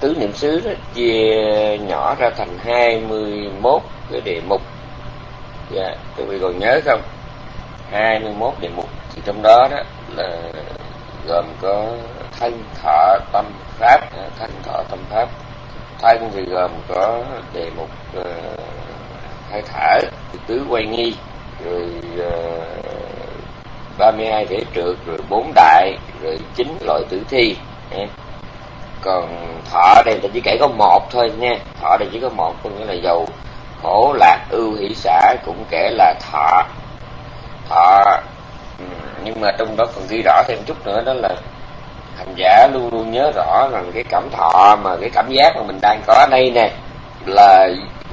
tứ niệm xứ đó chia nhỏ ra thành 21 cái đề mục. Dạ quý vị còn nhớ không? 21 đề mục. Thì trong đó đó là gồm có thân thọ tâm pháp. Dạ, thân thọ tâm pháp. Thân thì gồm có đề mục uh, hơi thở tứ quay nghi rồi ờ, uh, 32 thể trượt rồi bốn đại rồi chín loại tử thi. Dạ còn thọ đây ta chỉ kể có một thôi nha. Thọ đây chỉ có một, có nghĩa là dầu khổ, lạc, ưu, hỷ xã cũng kể là thọ. Thọ ừ, nhưng mà trong đó còn ghi rõ thêm chút nữa, đó là hành giả luôn luôn nhớ rõ rằng cái cảm thọ mà cái cảm giác mà mình đang có ở đây nè, là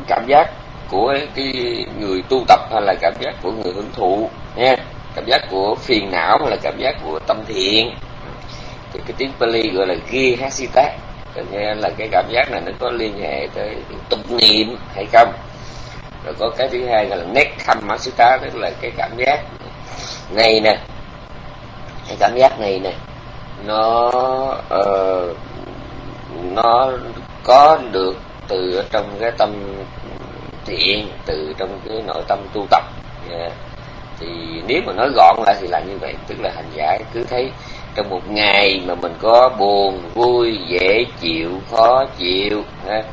cảm giác của cái người tu tập hay là cảm giác của người hưởng thụ nha. Cảm giác của phiền não hay là cảm giác của tâm thiện thì cái tiếng Pali gọi là ghi hasita có là cái cảm giác này nó có liên hệ tới tục niệm hay không. Rồi có cái thứ hai là nét khăm masita tức là cái cảm giác này nè. Cái cảm giác này nè nó uh, nó có được từ trong cái tâm thiện từ trong cái nội tâm tu tập. Yeah. thì nếu mà nói gọn lại thì là như vậy tức là hành giả cứ thấy trong một ngày mà mình có buồn vui dễ chịu khó chịu ha,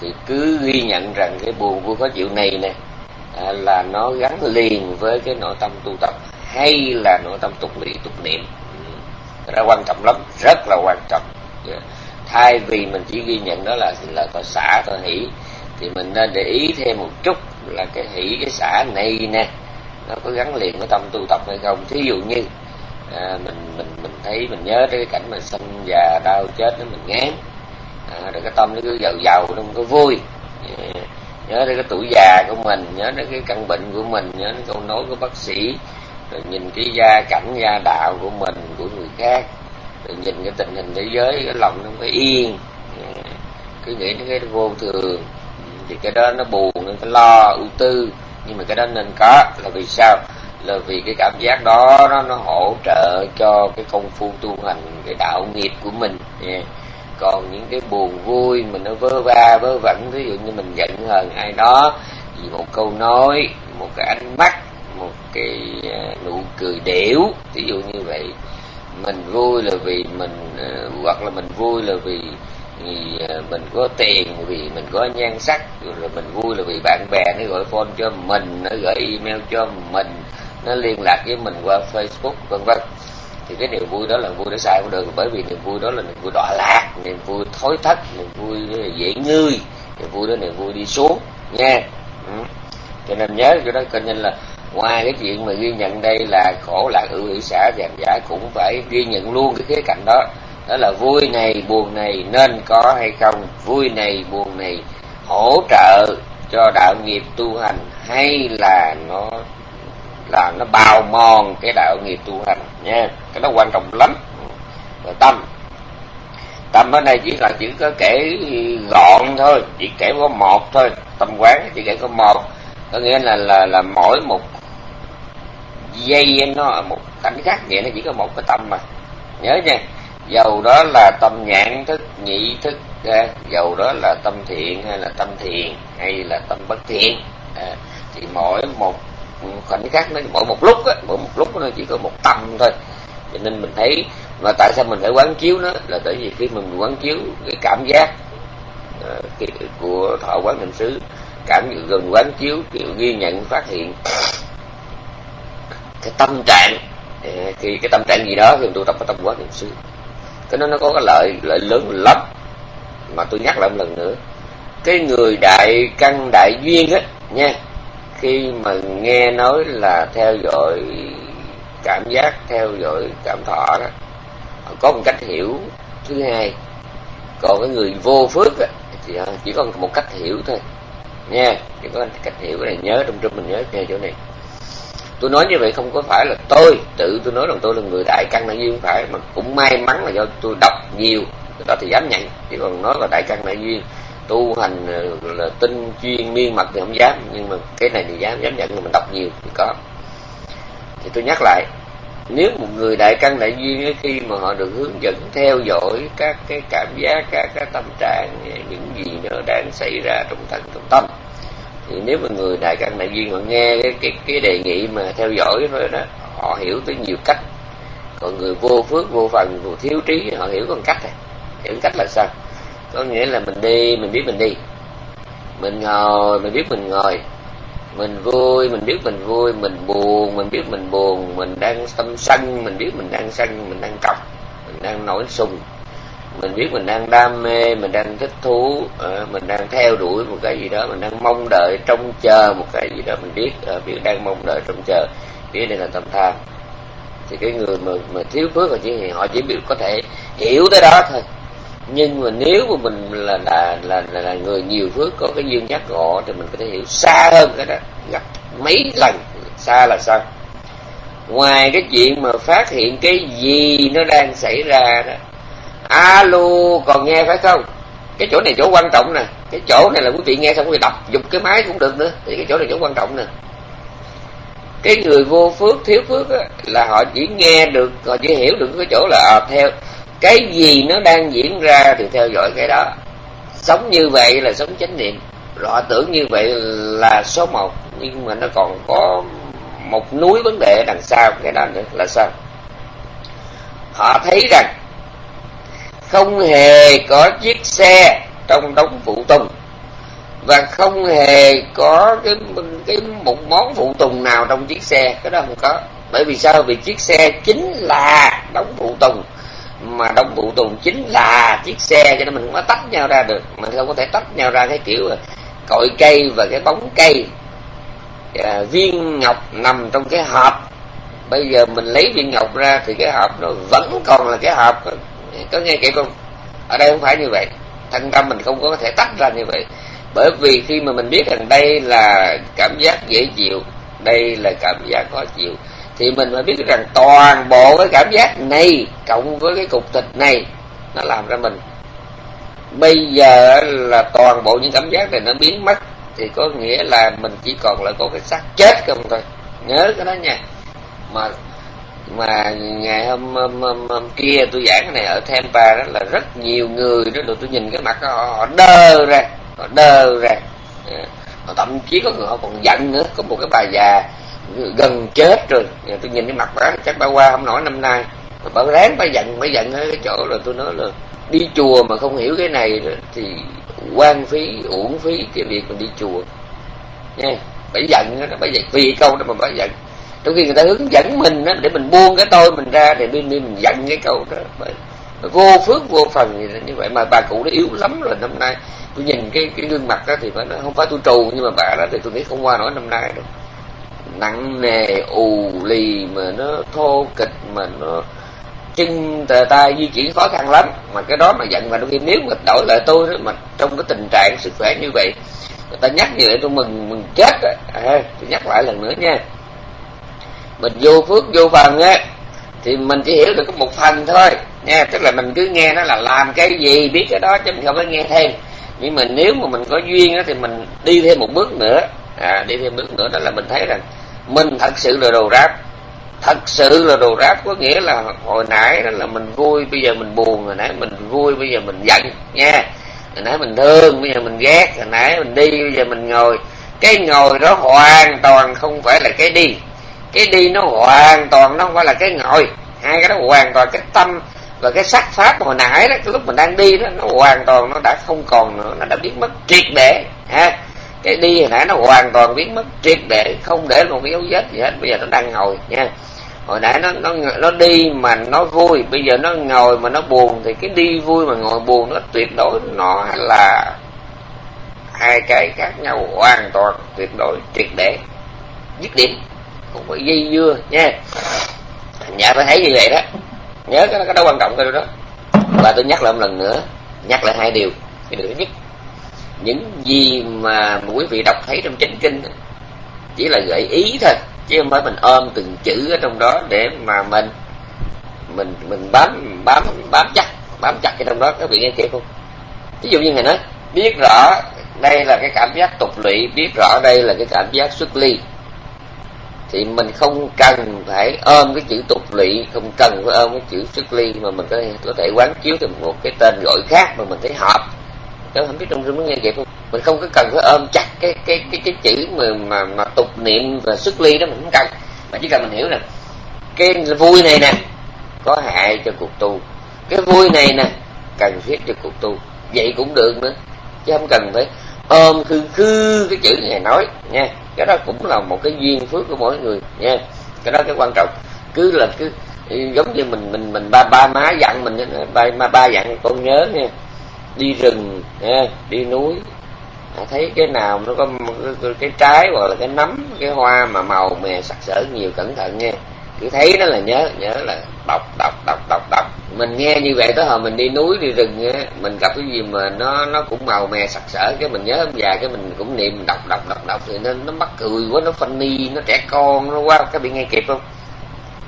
thì cứ ghi nhận rằng cái buồn vui khó chịu này nè à, là nó gắn liền với cái nội tâm tu tập hay là nội tâm tục lị tục niệm ừ. đó quan trọng lắm rất là quan trọng yeah. Thay vì mình chỉ ghi nhận đó là là có xả có hỷ thì mình nên để ý thêm một chút là cái hỷ cái xả này nè nó có gắn liền với tâm tu tập hay không thí dụ như à, mình mình mình thấy mình nhớ tới cái cảnh mà sinh già đau chết đó mình ngán. À, rồi cái tâm nó cứ giàu giàu nó không có vui. À, nhớ tới cái tuổi già của mình nhớ tới cái căn bệnh của mình nhớ tới câu nói của bác sĩ. Rồi nhìn cái gia cảnh gia đạo của mình của người khác. Rồi nhìn cái tình hình thế giới cái lòng nó mới yên. À, cứ nghĩ đến cái vô thường. Thì cái đó nó buồn nó lo ưu tư. Nhưng mà cái đó nên có. Là vì sao? Là vì cái cảm giác đó, nó nó hỗ trợ cho cái công phu tu hành, cái đạo nghiệp của mình. Yeah. còn những cái buồn vui mình nó vơ va vơ vẩn, ví dụ như mình giận hờn ai đó vì một câu nói, một cái ánh mắt, một cái à, nụ cười đểu, ví dụ như vậy. Mình vui là vì mình à, hoặc là mình vui là vì vì mình có tiền, vì mình có nhan sắc, rồi mình vui là vì bạn bè nó gọi phone cho mình, nó gửi email cho mình nó liên lạc với mình qua facebook, vân vân. Thì cái niềm vui đó là vui để sai cũng được, bởi vì niềm vui đó là niềm vui đọa lạc, niềm vui thối thất, niềm vui dễ ngươi niềm vui đó niềm vui đi xuống, nha. Ừ. cho nên nhớ cho đó coi như là ngoài cái chuyện mà ghi nhận đây là khổ lạc ưu hỷ xã giảm giả cũng phải ghi nhận luôn cái khía cạnh đó. Đó là vui này, buồn này, nên có hay không? Vui này, buồn này, hỗ trợ cho đạo nghiệp tu hành hay là nó là nó bào mòn cái đạo nghiệp tu hành nha. Cái đó quan trọng lắm. Rồi tâm. Tâm ở đây chỉ là chỉ có kể gọn thôi chỉ kể có một thôi. Tâm quán chỉ kể có một. Có nghĩa là là là mỗi một dây nó một cảnh khác vậy nó chỉ có một cái tâm mà. Nhớ nha dầu đó là tâm nhãn thức nhị thức à, dầu đó là tâm thiện hay là tâm thiện hay là tâm bất thiện à, thì mỗi một khoảnh khắc nó mỗi một lúc á mỗi một lúc nó chỉ có một tâm thôi. Cho nên mình thấy mà tại sao mình phải quán chiếu nó là tại vì khi mình quán chiếu cái cảm giác uh, của thọ quán định xứ cảm gần quán chiếu kiểu ghi nhận phát hiện cái tâm trạng ờ, thì cái tâm trạng gì đó thì tu tập ở tâm quán định xứ. Cái nó nó có cái lợi lợi lớn lắm mà tôi nhắc lại một lần nữa. Cái người đại căn đại duyên á nha khi mà nghe nói là theo dõi cảm giác theo dõi cảm thọ đó có một cách hiểu. Thứ hai còn cái người vô phước đó, thì chỉ có một cách hiểu thôi. Nha chỉ có cách hiểu cái này nhớ trong trong mình nhớ nghe chỗ này. Tôi nói như vậy không có phải là tôi tự tôi nói rằng tôi là người đại căn đại duyên phải mà cũng may mắn là do tôi đọc nhiều đó thì dám nhận. Chỉ còn nói là đại căn đại duyên tu hành ờ, là tinh chuyên miên mật thì không dám. Nhưng mà cái này thì dám dám nhận mình đọc nhiều thì có. Thì tôi nhắc lại nếu một người đại căn đại duyên khi mà họ được hướng dẫn theo dõi các cái cảm giác các cái tâm trạng những gì nó đang xảy ra trong thân trong tâm thì nếu mà người đại căn đại duyên họ nghe cái cái, cái đề nghị mà theo dõi thôi đó họ hiểu tới nhiều cách. Còn người vô phước vô phần vô thiếu trí họ hiểu còn cách này. Hiểu cách là sao? Có nghĩa là mình đi, mình biết mình đi. Mình ngồi, mình biết mình ngồi. Mình vui, mình biết mình vui. Mình buồn, mình biết mình buồn. Mình đang tâm sân, mình biết mình đang sân, mình đang cọc, mình đang nổi sùng. Mình biết mình đang đam mê, mình đang thích thú ờ, mình đang theo đuổi một cái gì đó, mình đang mong đợi trông chờ một cái gì đó. Mình biết ờ, biết đang mong đợi trông chờ. Biết đây là tâm tham thì cái người mà mà thiếu phước và chỉ họ chỉ biết có thể hiểu tới đó thôi nhưng mà nếu mà mình là là là là, là người nhiều phước có cái duyên giác ngộ thì mình có thể hiểu xa hơn cái đó. Gặp mấy lần xa là sao ngoài cái chuyện mà phát hiện cái gì nó đang xảy ra đó alo còn nghe phải không? Cái chỗ này chỗ quan trọng nè. Cái chỗ này là quý vị nghe xong quý vị đọc dùng cái máy cũng được nữa. Thì cái chỗ này chỗ quan trọng nè. Cái người vô phước thiếu phước á, là họ chỉ nghe được họ chỉ hiểu được cái chỗ là à, theo cái gì nó đang diễn ra thì theo dõi cái đó. Sống như vậy là sống chánh niệm. Rõ họ tưởng như vậy là số một. Nhưng mà nó còn có một núi vấn đề đằng sau cái đó nữa là sao? Họ thấy rằng không hề có chiếc xe trong đống phụ tùng và không hề có cái cái một món phụ tùng nào trong chiếc xe. Cái đó không có. Bởi vì sao? Vì chiếc xe chính là đống phụ tùng mà đông bụ tùng chính là chiếc xe cho nên mình không có tách nhau ra được. Mình không có thể tách nhau ra cái kiểu cội cây và cái bóng cây. À, viên ngọc nằm trong cái hộp. Bây giờ mình lấy viên ngọc ra thì cái hộp nó vẫn còn là cái hộp. Có nghe kịp không? Ở đây không phải như vậy. Thân tâm mình không có thể tách ra như vậy. Bởi vì khi mà mình biết rằng đây là cảm giác dễ chịu đây là cảm giác khó chịu thì mình phải biết rằng toàn bộ cái cảm giác này cộng với cái cục thịt này nó làm ra mình. Bây giờ là toàn bộ những cảm giác này nó biến mất thì có nghĩa là mình chỉ còn lại có cái xác chết không thôi. Nhớ cái đó nha. Mà mà ngày hôm, hôm, hôm, hôm kia tôi giảng cái này ở Tampa đó là rất nhiều người đó được tôi nhìn cái mặt họ, họ đơ ra họ đơ ra. Họ thậm chí có người họ còn giận nữa có một cái bà già gần chết rồi. Tôi nhìn cái mặt bà chắc bà qua không nổi năm nay. Bà ráng bà giận bà giận ở cái chỗ là tôi nói là đi chùa mà không hiểu cái này thì quan phí uổng phí cái việc mình đi chùa. Nha bà giận đó bà giận vì câu đó mà bà giận. Trong khi người ta hướng dẫn mình đó, để mình buông cái tôi mình ra thì bên mình giận cái câu đó. Bà, vô phước vô phần như vậy. Mà bà cụ nó yếu lắm rồi năm nay. Tôi nhìn cái cái gương mặt đó thì phải nói không phải tôi trù nhưng mà bà đó thì tôi nghĩ không qua nổi năm nay đâu nặng nề ù lì mà nó thô kịch mà nó chân tay di chuyển khó khăn lắm. Mà cái đó mà giận mà đôi khi nếu mà đổi lại tôi đó, mà trong cái tình trạng sức khỏe như vậy người ta nhắc như vậy tôi mừng mừng chết á. À, tôi nhắc lại lần nữa nha. Mình vô phước vô phần á thì mình chỉ hiểu được có một phần thôi nha. Tức là mình cứ nghe nó là làm cái gì biết cái đó chứ mình không có nghe thêm. Nhưng mà nếu mà mình có duyên á thì mình đi thêm một bước nữa. À, đi thêm bước nữa đó là mình thấy rằng mình thật sự là đồ ráp thật sự là đồ ráp có nghĩa là hồi nãy đó là mình vui, bây giờ mình buồn. Hồi nãy mình vui, bây giờ mình giận, nha. Hồi nãy mình thương, bây giờ mình ghét. Hồi nãy mình đi, bây giờ mình ngồi. Cái ngồi đó hoàn toàn không phải là cái đi. Cái đi nó hoàn toàn nó không phải là cái ngồi. Hai cái đó hoàn toàn cái tâm và cái sắc pháp hồi nãy đó, cái lúc mình đang đi đó, nó hoàn toàn nó đã không còn nữa, nó đã biến mất triệt để, ha cái đi hồi nãy nó hoàn toàn biến mất, triệt để, không để một cái dấu vết gì hết. Bây giờ nó đang ngồi, nha. Hồi nãy nó nó nó đi mà nó vui, bây giờ nó ngồi mà nó buồn thì cái đi vui mà ngồi buồn nó tuyệt đối nó là hai cái khác nhau, hoàn toàn tuyệt đối, triệt để, dứt điểm, không phải dây dưa, nha. Nhà phải thấy như vậy đó. Nhớ cái cái đó quan trọng cái đó. Và tôi nhắc lại một lần nữa, nhắc lại hai điều, cái điều thứ nhất những gì mà quý vị đọc thấy trong chánh kinh chỉ là gợi ý thôi chứ không phải mình ôm từng chữ ở trong đó để mà mình mình mình bám bám bám chắc bám chặt cái trong đó. Các vị nghe kịp không? Ví dụ như ngày nói biết rõ đây là cái cảm giác tục lụy biết rõ đây là cái cảm giác xuất ly thì mình không cần phải ôm cái chữ tục lụy không cần phải ôm cái chữ xuất ly mà mình có thể, có thể quán chiếu thêm một cái tên gọi khác mà mình thấy hợp tôi không biết trong rừng nghe vậy không? Mình không có cần phải ôm chặt cái cái cái cái chữ mà mà, mà tục niệm và xuất ly đó mình không cần. Mà chỉ cần mình hiểu nè cái vui này nè có hại cho cuộc tu. Cái vui này nè cần thiết cho cuộc tu. Vậy cũng được nữa chứ không cần phải ôm khư khư cái chữ này nói nha. Cái đó cũng là một cái duyên phước của mỗi người nha. Cái đó cái quan trọng. Cứ là cứ giống như mình mình mình ba ba má dặn mình ba ba dặn con nhớ nha đi rừng nha đi núi. À, thấy cái nào nó có cái, cái trái hoặc là cái nấm cái hoa mà màu mè sặc sỡ nhiều cẩn thận nha cứ thấy nó là nhớ nhớ là đọc đọc đọc đọc đọc. Mình nghe như vậy tới hồi mình đi núi đi rừng á mình gặp cái gì mà nó nó cũng màu mè sặc sỡ cái mình nhớ ông già cái mình cũng niệm đọc đọc đọc đọc thì nên nó mắc cười quá nó funny nó trẻ con nó quá cái bị nghe kịp không?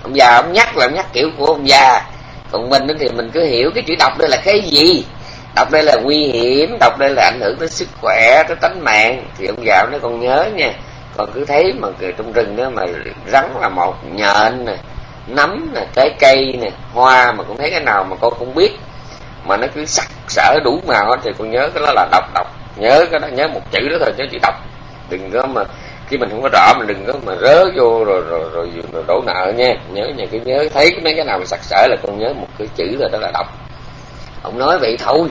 Ông già ông nhắc là ông nhắc kiểu của ông già. Còn mình thì mình cứ hiểu cái chữ đọc đây là cái gì? Đọc đây là nguy hiểm đọc đây là ảnh hưởng tới sức khỏe tới tánh mạng. Thì ông dạo nó còn nhớ nha còn cứ thấy mà trong rừng đó mà rắn là một nhện nè nấm nè trái cây nè hoa mà cũng thấy cái nào mà con cũng biết mà nó cứ sắc sỡ đủ màu thì con nhớ cái đó là đọc đọc. Nhớ cái đó nhớ một chữ đó thôi chứ chỉ đọc. Đừng có mà khi mình không có rõ mình đừng có mà rớ vô rồi rồi rồi, rồi đổ nợ nha. Nhớ nhà cứ nhớ thấy mấy cái nào mà sặc sỡ là con nhớ một cái chữ rồi đó là đọc. Ông nói vậy thôi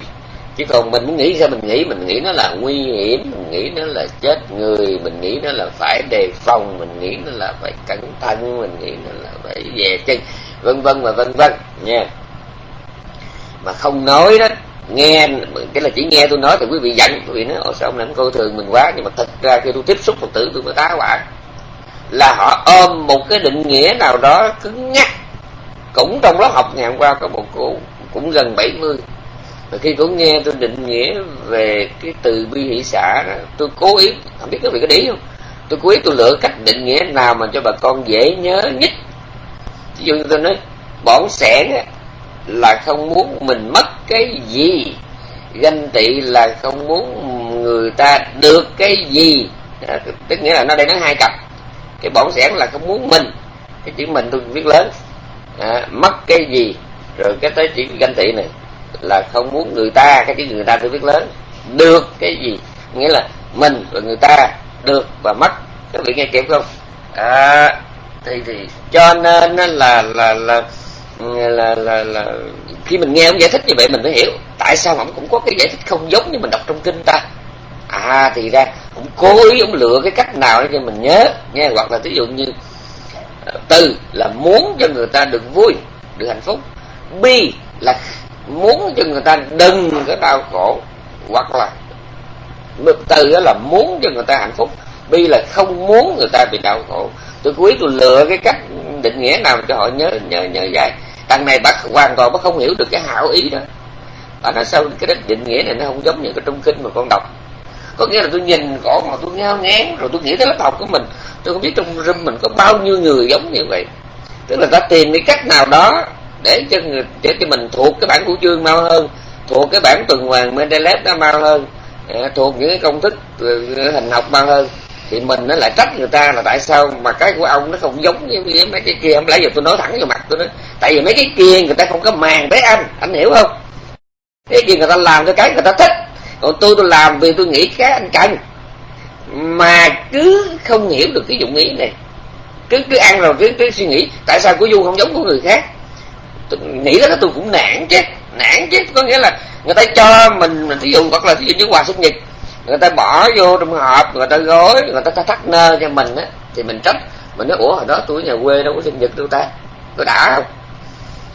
chứ còn mình muốn nghĩ sao mình nghĩ? Mình nghĩ nó là nguy hiểm, mình nghĩ nó là chết người, mình nghĩ nó là phải đề phòng, mình nghĩ nó là phải cẩn thận, mình nghĩ nó là phải về chân, vân vân và vân vân, nha. Mà không nói đó, nghe, cái là chỉ nghe tôi nói thì quý vị giận, quý vị nói ồ sao ông lãnh coi thường mình quá? Nhưng mà thật ra khi tôi tiếp xúc phật tử, tôi mới tá quả là họ ôm một cái định nghĩa nào đó cứng nhắc. Cũng trong lớp học ngày hôm qua có một cô cũng gần 70 và khi cô nghe tôi định nghĩa về cái từ bi hỷ xã đó, tôi cố ý không biết các vị có để không? Tôi cố ý tôi lựa cách định nghĩa nào mà cho bà con dễ nhớ nhất. Ví dụ như tôi nói bỏng sẻn là không muốn mình mất cái gì. Ganh tị là không muốn người ta được cái gì. Tức nghĩa là nó đây nó hai cặp. Cái bỏng sẻn là không muốn mình. Cái chữ mình tôi viết lớn. À, mất cái gì. Rồi cái tới chữ ganh tị này là không muốn người ta cái chữ người ta tôi viết lớn được cái gì? Nghĩa là mình và người ta được và mất. Các vị nghe kịp không? À, thì thì cho nên là là là là là là khi mình nghe ông giải thích như vậy mình mới hiểu. Tại sao ông cũng có cái giải thích không giống như mình đọc trong kinh ta? À thì ra ông cố ý ông lựa cái cách nào để cho mình nhớ nha hoặc là ví dụ như ờ, từ là muốn cho người ta được vui được hạnh phúc bi là muốn cho người ta đừng có đau khổ, hoặc là từ đó là muốn cho người ta hạnh phúc. Bi là không muốn người ta bị đau khổ. Tôi quý tôi lựa cái cách định nghĩa nào cho họ nhớ nhớ nhớ dài. Đằng này bác hoàn toàn bác không hiểu được cái hảo ý đó. Bà nói sao cái định nghĩa này nó không giống như cái trung kinh mà con đọc. Có nghĩa là tôi nhìn cổ mà tôi ngao ngán, rồi tôi nghĩ tới lớp học của mình. Tôi không biết trong room mình có bao nhiêu người giống như vậy. Tức là ta tìm cái cách nào đó để cho người để cho mình thuộc cái bản của chương mau hơn, thuộc cái bản tuần hoàn Mendeleev nó mau hơn à, thuộc những cái công thức à, hình học mau hơn. Thì mình nó lại trách người ta là tại sao mà cái của ông nó không giống như mấy cái kia. Không lẽ giờ tôi nói thẳng vào mặt tôi nói, tại vì mấy cái kia người ta không có màng tới anh. Anh hiểu không? Cái gì người ta làm cho cái người ta thích. Còn tôi tôi làm vì tôi nghĩ cái anh cần. Mà cứ không hiểu được cái dụng ý này. Cứ cứ ăn rồi cứ cứ suy nghĩ, tại sao của du không giống của người khác? Nghĩ đó tôi cũng nản chứ. Nản chứ có nghĩa là người ta cho mình mình ví dụ hoặc là ví dụ như quà sinh nhật người ta bỏ vô trong hộp người ta gói người ta thắt nơ cho mình á thì mình trách. Mình nói ủa hồi đó tôi nhà quê đâu có sinh nhật đâu ta có đã không?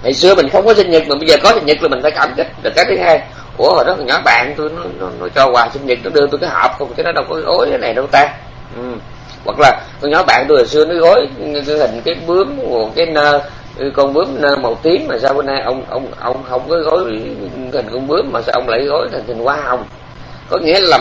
Ngày xưa mình không có sinh nhật mà bây giờ có sinh nhật là mình phải cảm kích rồi cái thứ hai ủa hồi đó nhỏ bạn tôi nó, nó, nó cho quà sinh nhật nó đưa tôi cái hộp không chứ nó đâu có gói cái này đâu ta. Ừ. hoặc là con nhỏ bạn tôi hồi xưa nó gói cái hình cái bướm cái nơ con bướm màu tím mà sao bữa nay ông ông ông không có gói hình con bướm mà sao ông lại gói thành hình hoa hồng? Có nghĩa là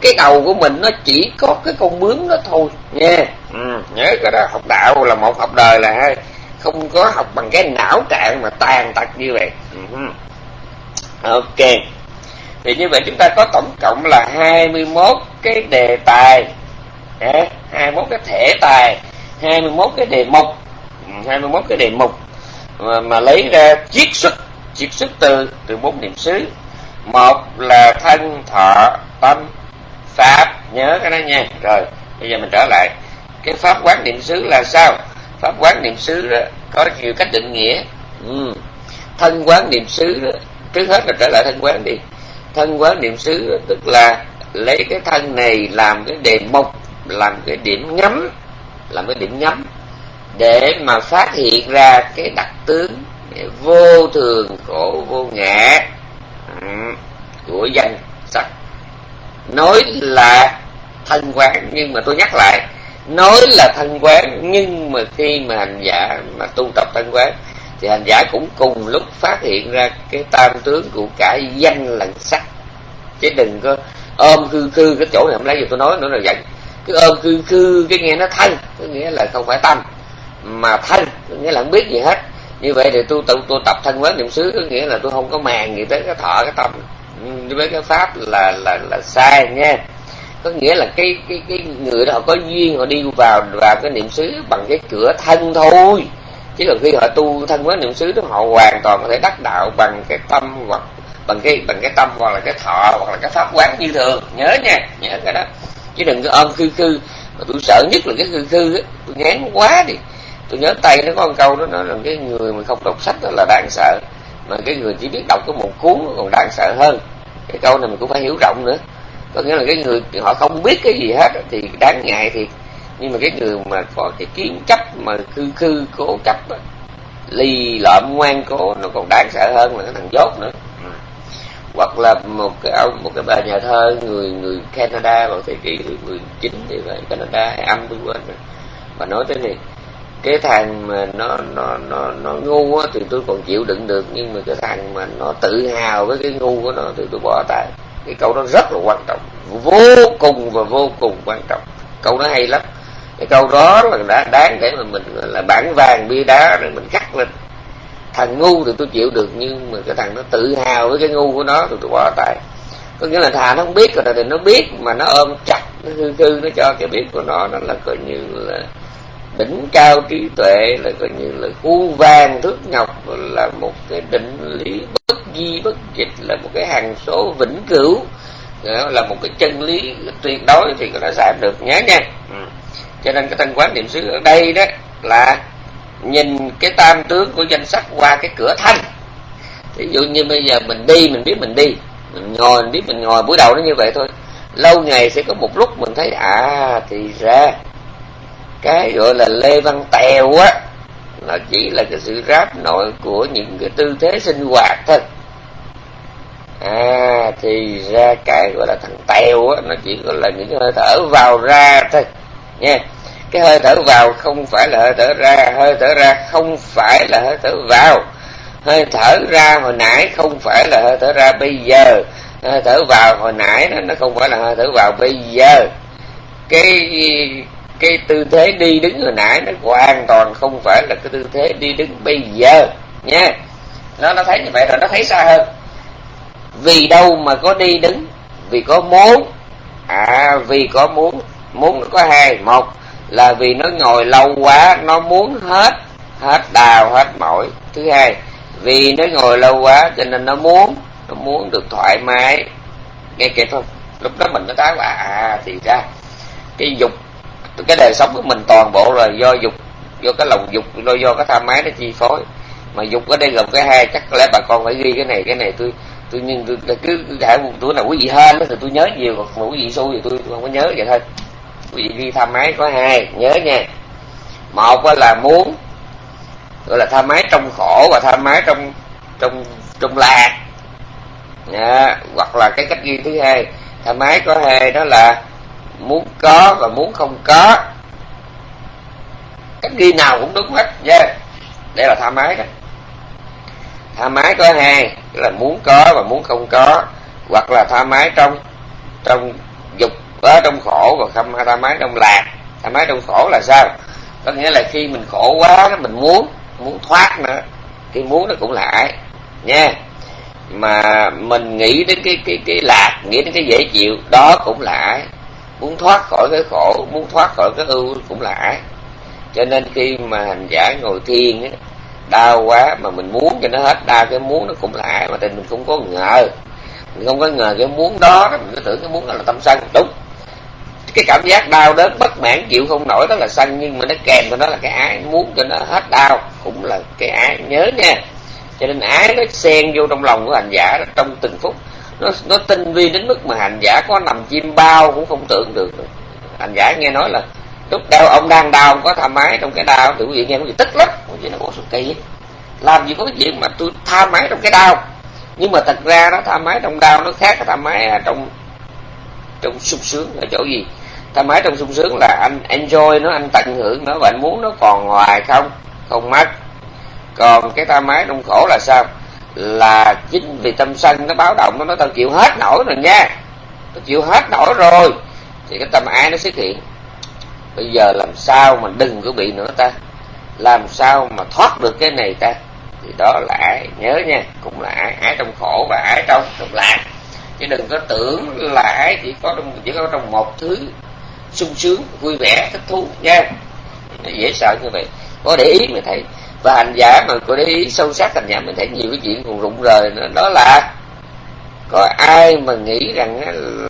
cái đầu của mình nó chỉ có cái con bướm đó thôi nha ừ, nhớ cái đó học đạo là một học đời là không có học bằng cái não trạng mà tàn tật như vậy. Ừ. ok. Thì như vậy chúng ta có tổng cộng là 21 cái đề tài. 21 cái thể tài. 21 cái đề mục. 21 cái đề mục mà, mà lấy ra chiết xuất chiết xuất từ từ bốn niệm xứ. Một là thân thọ tâm pháp. Nhớ cái đó nha. Rồi bây giờ mình trở lại. Cái pháp quán niệm xứ là sao? Pháp quán niệm xứ đó có nhiều cách định nghĩa. Ừ. thân quán niệm xứ đó, trước hết là trở lại thân quán đi. Thân quán niệm xứ tức là lấy cái thân này làm cái đề mục làm cái điểm nhắm làm cái điểm nhắm để mà phát hiện ra cái đặc tướng vô thường khổ vô ngã ừ, của danh sắc. Nói là thân quán, nhưng mà tôi nhắc lại, nói là thân quán, nhưng mà khi mà hành giả mà tu tập thân quán, thì hành giả cũng cùng lúc phát hiện ra cái tam tướng của cả danh lẫn sắc. Chứ đừng có ôm khư khư cái chỗ này không lấy gì tôi nói nữa là vậy. Cứ ôm khư khư cái nghe nó thân có nghĩa là không phải tâm mà thân nghĩa là không biết gì hết. Như vậy thì tôi tự, tôi tập thân quán niệm xứ, có nghĩa là tôi không có màng gì tới cái thọ, cái tâm. Ừ, với cái pháp là là là sai nha. Có nghĩa là cái cái cái người đó họ có duyên, họ đi vào vào cái niệm xứ bằng cái cửa thân thôi. Chứ còn khi họ tu thân quán niệm xứ đó, họ hoàn toàn có thể đắc đạo bằng cái tâm hoặc bằng cái bằng cái tâm hoặc là cái thọ hoặc là cái pháp quán như thường. Nhớ nha, nhớ cái đó. Chứ đừng có ôm khư khư. Mà tôi sợ nhất là cái khư khư á, tôi ngán quá đi tôi nhớ tay nó có một câu đó nói là cái người mà không đọc sách đó là đáng sợ. Mà cái người chỉ biết đọc có một cuốn còn đáng sợ hơn. Cái câu này mình cũng phải hiểu rộng nữa. Có nghĩa là cái người họ không biết cái gì hết thì đáng ngại thì nhưng mà cái người mà có cái kiến chấp mà khư khư cố chấp đó, lợm ngoan cố nó còn đáng sợ hơn là cái thằng dốt nữa. Hoặc là một cái ông một cái bà nhà thơ người người Canada vào thế kỷ thứ 19 thì vậy Canada hay Anh tôi quên rồi. Mà nói tới này cái thằng mà nó nó nó nó ngu á, thì tôi còn chịu đựng được. Nhưng mà cái thằng mà nó tự hào với cái ngu của nó thì tôi bỏ tay. Cái câu đó rất là quan trọng. Vô cùng và vô cùng quan trọng. Câu đó hay lắm. Cái câu đó là đã đáng để mà mình là bản vàng bia đá để mình cắt lên. Thằng ngu thì tôi chịu được, nhưng mà cái thằng nó tự hào với cái ngu của nó thì tôi bỏ tay. Có nghĩa là thà nó không biết rồi, thì nó biết mà nó ôm chặt, nó hư hư, nó cho cái biết của nó nó là coi như là đỉnh cao trí tuệ là coi như là u vàng thước ngọc là một cái định lý bất di bất dịch, là một cái hàng số vĩnh cửu. Là một cái chân lý tuyệt đối thì nó giảm được nhớ nha. Ừ. cho nên cái thanh quán niệm xứ ở đây đó là nhìn cái tam tướng của danh sắc qua cái cửa thanh. Ví dụ như bây giờ mình đi, mình biết mình đi, mình ngồi, mình biết mình ngồi buổi đầu nó như vậy thôi. Lâu ngày sẽ có một lúc mình thấy à thì ra cái gọi là lê văn tèo á, là chỉ là cái sự ráp nội của những cái tư thế sinh hoạt thôi. À thì ra cái gọi là thằng tèo á, nó chỉ gọi là những hơi thở vào ra thôi, nha. Cái hơi thở vào không phải là hơi thở ra, hơi thở ra không phải là hơi thở vào. Hơi thở ra hồi nãy không phải là hơi thở ra bây giờ. Hơi thở vào hồi nãy nó không phải là hơi thở vào bây giờ. Cái cái tư thế đi đứng hồi nãy nó hoàn toàn không phải là cái tư thế đi đứng bây giờ, nha. Nó nó thấy như vậy rồi nó thấy xa hơn. Vì đâu mà có đi đứng? Vì có muốn. À vì có muốn. Muốn nó có hai, một là vì nó ngồi lâu quá, nó muốn hết hết đào, hết mỏi. Thứ hai, vì nó ngồi lâu quá cho nên nó muốn nó muốn được thoải mái. Nghe kịp không lúc đó mình nó thấy là à thì ra, cái dục cái đời sống của mình toàn bộ là do dục do cái lòng dục do do cái tham ái nó chi phối. Mà dục ở đây gồm cái hai chắc có lẽ bà con phải ghi cái này cái này tôi tôi nhưng tôi, tôi cứ hãy một tuổi nào quý vị hên thì tôi nhớ nhiều còn quý vị xui thì tôi không có nhớ vậy thôi. Quý vị ghi tham ái có hai nhớ nha. Một là muốn gọi là tham ái trong khổ và tham ái trong trong trong lạc. Nha. hoặc là cái cách ghi thứ hai tham ái có hai đó là muốn có và muốn không có. Cách ghi nào cũng đúng hết, nha. Yeah. đây là tham ái đó tham ái có hai là muốn có và muốn không có, hoặc là tham ái trong trong dục ở trong khổ và không tham ái trong lạc. Tham ái trong khổ là sao? Có nghĩa là khi mình khổ quá mình muốn muốn thoát nữa. Cái muốn nó cũng là ái nha. Mà mình nghĩ đến cái cái cái lạc, nghĩ đến cái dễ chịu, đó cũng là ái muốn thoát khỏi cái khổ, muốn thoát khỏi cái ưu cũng là ác. Cho nên khi mà hành giả ngồi thiền á, đau quá mà mình muốn cho nó hết đau, cái muốn nó cũng là ác, mà tình mình không có ngờ. Mình không có ngờ cái muốn đó mình cứ tưởng cái muốn đó là tâm sân, đúng. Cái cảm giác đau đớn bất mãn, chịu không nổi, đó là sân, nhưng mà nó kèm cho nó là cái ái muốn cho nó hết đau cũng là cái ái nhớ nha. Cho nên ái nó xen vô trong lòng của hành giả trong từng phút nó nó tinh vi đến mức mà hành giả có nằm chim bao cũng không tưởng được. Hành giả nghe nói là lúc đau ông đang đau ông có tha máy trong cái đau thì quý vị nghe có gì tức lắm. Quý nó có sự kỳ làm gì có cái chuyện mà tôi tha máy trong cái đau nhưng mà thật ra nó tha máy trong đau nó khác cái tha ái à, trong trong sung sướng ở chỗ gì? Tha máy trong sung sướng là anh enjoy nó, anh tận hưởng nó và anh muốn nó còn hoài không? Không mất. Còn cái tha máy trong khổ là sao? Là chính vì tâm sân nó báo động, nó nói tao chịu hết nổi rồi nha. Tao chịu hết nổi rồi. Thì cái tâm ái nó xuất hiện. Bây giờ làm sao mà đừng có bị nữa ta? Làm sao mà thoát được cái này ta? Thì đó là ái. Nhớ nha, cũng là ái. Ái trong khổ và ái trong trong lạc. Chứ đừng có tưởng là ái chỉ có trong, chỉ có trong một thứ sung sướng, vui vẻ, thích thú nha. Nó dễ sợ như vậy. Có để ý mà thấy và hành giả mà có để ý sâu sắc hành giả mình thấy nhiều cái chuyện còn rụng rời nữa. Đó là có ai mà nghĩ rằng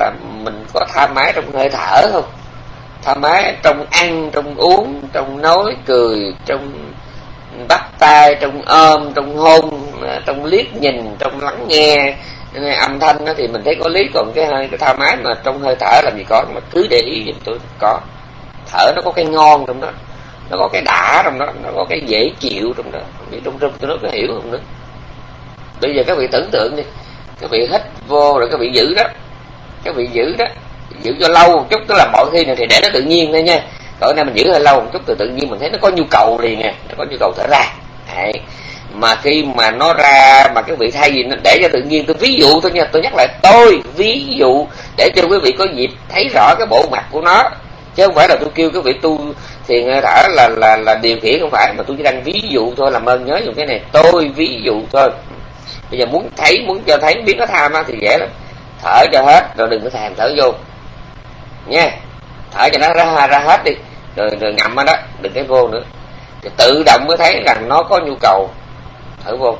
là mình có tha mái trong hơi thở không? Tha mái trong ăn, trong uống, trong nói cười, trong bắt tay trong ôm, trong hôn, trong liếc nhìn, trong lắng nghe. Âm thanh đó thì mình thấy có lý, còn cái hơi, cái tha mái mà trong hơi thở làm gì có, mà cứ để ý giùm tôi có thở, nó có cái ngon trong đó nó có cái đã trong đó, nó có cái dễ chịu trong đó. Không trong trong tôi nó có hiểu không nữa. Bây giờ các vị tưởng tượng đi. Các vị hít vô rồi các vị giữ đó. Các vị giữ đó. Giữ cho lâu một chút, tức là mọi khi này thì để nó tự nhiên thôi nha. Cỡ nay mình giữ hơi lâu một chút từ tự nhiên mình thấy nó có nhu cầu liền nè nó có nhu cầu thở ra. Đấy. mà khi mà nó ra, mà cái vị thay gì nó để cho tự nhiên, tôi ví dụ thôi nha. Tôi nhắc lại, tôi ví dụ để cho quý vị có dịp thấy rõ cái bộ mặt của nó. Chứ không phải là tôi kêu các vị tu thiền thở là là là điều khiển không phải mà tôi chỉ đang ví dụ thôi làm ơn nhớ dùng cái này. Tôi ví dụ thôi. Bây giờ muốn thấy muốn cho thấy biết nó tham á thì dễ lắm. Thở cho hết rồi đừng có thèm thở vô. Nha. Thở cho nó ra ra hết đi. Rồi, rồi ngậm ở đó đừng cái vô nữa. Thì tự động mới thấy rằng nó có nhu cầu thở vô.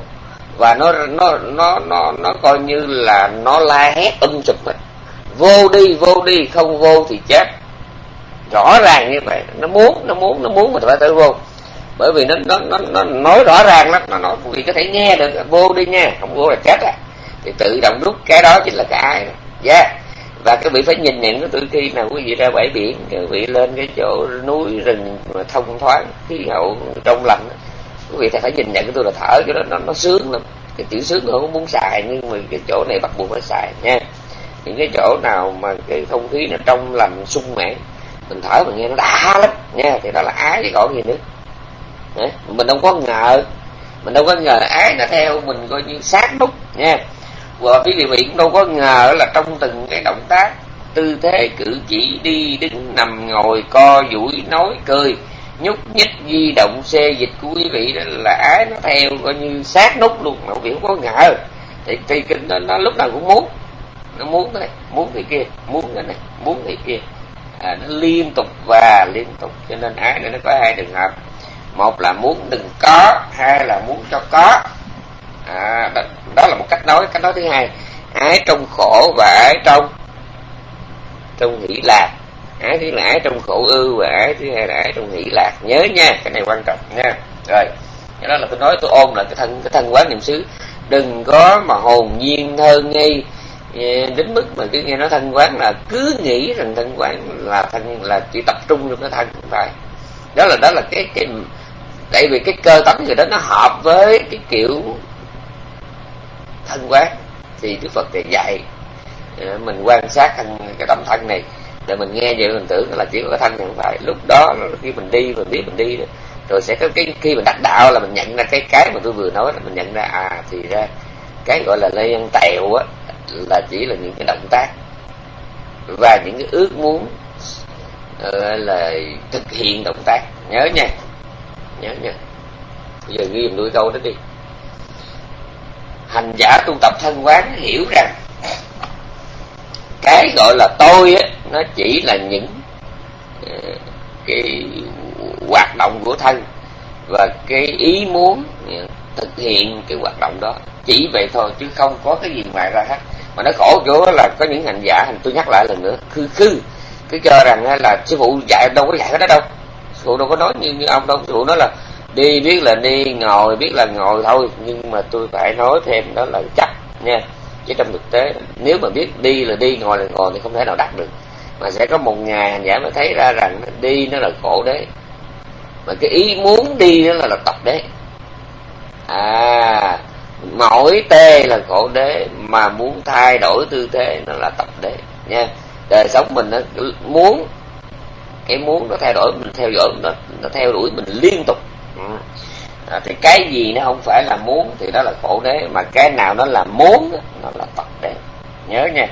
Và nó nó nó nó nó coi như là nó la hét um sụp hết vô đi vô đi không vô thì chết rõ ràng như vậy. Nó muốn nó muốn nó muốn mà phải tự vô. Bởi vì nó nó nó, nó nói rõ ràng lắm. Nó nói vì có thể nghe được vô đi nha không vô là chết à. Thì tự động rút cái đó chính là cái ai yeah. Dạ. và các vị phải nhìn nhận cái từ khi nào quý vị ra bãi biển các vị lên cái chỗ núi rừng mà thông thoáng khí hậu trong lành quý vị phải nhìn nhận cái tôi là thở cho đó nó nó sướng lắm. Cái tiểu sướng tôi không muốn xài nhưng mà cái chỗ này bắt buộc phải xài nha. Những cái chỗ nào mà cái không khí nó trong lành sung mãn mình thở mình nghe nó đã lắm nha thì đó là ái chứ còn gì nữa. Đấy. mình đâu có ngờ mình đâu có ngờ ái nó theo mình coi như sát nút nha và quý vị cũng đâu có ngờ là trong từng cái động tác tư thế cử chỉ đi đứng nằm ngồi co duỗi nói cười nhúc nhích di động xê dịch của quý vị đó là ái nó theo coi như sát nút luôn mà quý vị không có ngờ. Thì thì kinh nó, nó lúc nào cũng muốn nó muốn cái này muốn cái kia muốn cái này muốn cái kia à, nó liên tục và liên tục. Cho nên ái này nó có hai trường hợp. Một là muốn đừng có hai là muốn cho có. À, đó, đó là một cách nói cách nói thứ hai. Ái trong khổ và ái trong trong hỷ lạc. Ái thứ là ái trong khổ ưu và ái thứ hai là ái trong hỷ lạc. Nhớ nha cái này quan trọng nha. Rồi cái đó là tôi nói tôi ôn lại cái thân cái thân quán niệm xứ. Đừng có mà hồn nhiên thơ ngây đến mức mà cứ nghe nói thân quán là cứ nghĩ rằng thân quán là thân là chỉ tập trung trong cái thân không phải. Đó là đó là cái cái, tại vì cái cơ tánh người đó nó hợp với cái kiểu thân quán. Thì đức phật thì dạy ờ, mình quan sát thân cái tâm thân này, để mình nghe vậy mình tưởng là chỉ có cái thân này không phải. Lúc đó khi mình đi, mình biết mình đi rồi. Sẽ có cái, khi mình đắc đạo là mình nhận ra cái cái mà tôi vừa nói là mình nhận ra à thì ra cái gọi là lê ăn tèo á là chỉ là những cái động tác và những cái ước muốn uh, là thực hiện động tác. Nhớ nha nhớ nha. Bây giờ ghi đuôi câu đó đi. Hành giả tu tập thân quán hiểu rằng cái gọi là tôi á nó chỉ là những ờ, cái hoạt động của thân và cái ý muốn thực hiện cái hoạt động đó. Chỉ vậy thôi chứ không có cái gì ngoài ra hết mà nó khổ chỗ là có những hành giả tôi nhắc lại lần nữa khư khư. Cứ cho rằng là sư phụ dạy đâu có dạy cái đó đâu. Sư phụ đâu có nói như, như ông đâu. Sư phụ nói là đi biết là đi ngồi biết là ngồi thôi. Nhưng mà tôi phải nói thêm đó là chắc nha. Chứ trong thực tế nếu mà biết đi là đi ngồi là ngồi thì không thể nào đạt được. Mà sẽ có một ngày hành giả mới thấy ra rằng đi nó là khổ đấy mà cái ý muốn đi đó là, là tập đấy à mỗi tê là khổ đế mà muốn thay đổi tư thế nó là tập đế nha. Đời sống mình nó muốn cái muốn nó thay đổi mình theo dõi nó nó theo đuổi mình liên tục. Ừ. À, thì cái gì nó không phải là muốn thì đó là khổ đế mà cái nào nó là muốn nó là tập đế. Nhớ nha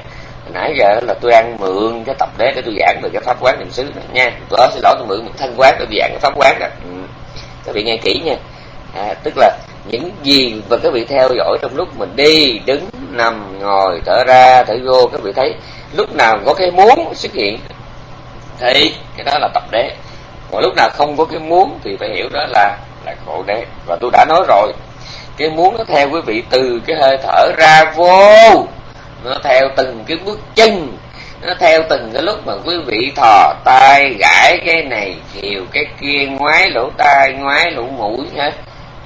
nãy giờ là tôi ăn mượn cái tập đế để tôi giảng về cái pháp quán niệm xứ nha. Tôi xin lỗi tôi mượn một thân quán để tôi giảng cái pháp quán đó. Ừ. các vị nghe kỹ nha à, tức là những gì mà các vị theo dõi trong lúc mình đi đứng nằm ngồi thở ra thở vô các vị thấy lúc nào có cái muốn xuất hiện thì cái đó là tập đế. Còn lúc nào không có cái muốn thì phải hiểu đó là là khổ đế. Và tôi đã nói rồi cái muốn nó theo quý vị từ cái hơi thở ra vô. Nó theo từng cái bước chân nó theo từng cái lúc mà quý vị thò tay gãi cái này chiều cái kia ngoái lỗ tai ngoái lỗ mũi hết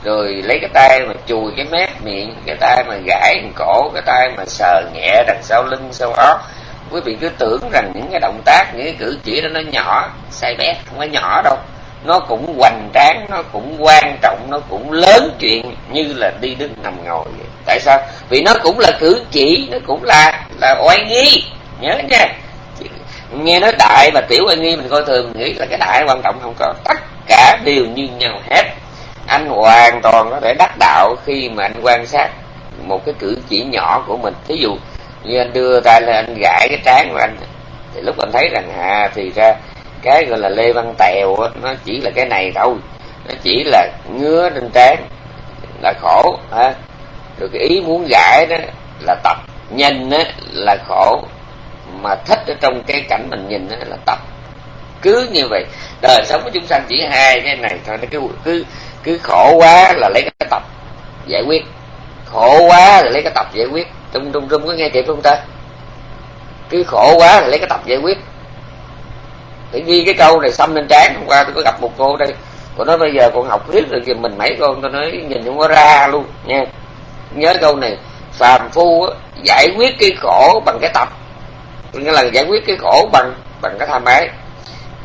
rồi lấy cái tay mà chùi cái mép miệng, cái tay mà gãi cổ, cái tay mà sờ nhẹ đằng sau lưng, sau óc. Quý vị cứ tưởng rằng những cái động tác, những cái cử chỉ đó nó nhỏ, sai bét không có nhỏ đâu. Nó cũng hoành tráng, nó cũng quan trọng, nó cũng lớn chuyện như là đi đứng nằm ngồi vậy. tại sao? Vì nó cũng là cử chỉ, nó cũng là là oai nghi. Nhớ nha. Nghe nói đại và tiểu oai nghi mình coi thường mình nghĩ là cái đại quan trọng không có. Tất cả đều như nhau hết anh hoàn toàn có thể đắc đạo khi mà anh quan sát một cái cử chỉ nhỏ của mình. Thí dụ như anh đưa tay lên, anh gãi cái trán của anh, thì lúc anh thấy rằng à thì ra cái gọi là lê văn tèo nó chỉ là cái này thôi. Nó chỉ là ngứa trên trán, là khổ, ha. Rồi cái ý muốn gãi đó là tập, nhìn đó là khổ, mà thích ở trong cái cảnh mình nhìn đó là tập. Cứ như vậy, đời sống của chúng sanh chỉ hai cái này thôi, nó cứ cứ cứ khổ quá là lấy cái tập giải quyết. Khổ quá là lấy cái tập giải quyết. Trung trung trung có nghe kịp không ta? Cứ khổ quá là lấy cái tập giải quyết. Để ghi cái câu này xâm lên trán. Hôm qua tôi có gặp một cô đây. Cô nói bây giờ con học riết rồi thì mình mấy con, tôi nói nhìn không có ra luôn, nha. Nhớ câu này, phàm phu giải quyết cái khổ bằng cái tập. Nghĩa là giải quyết cái khổ bằng bằng cái tham ái.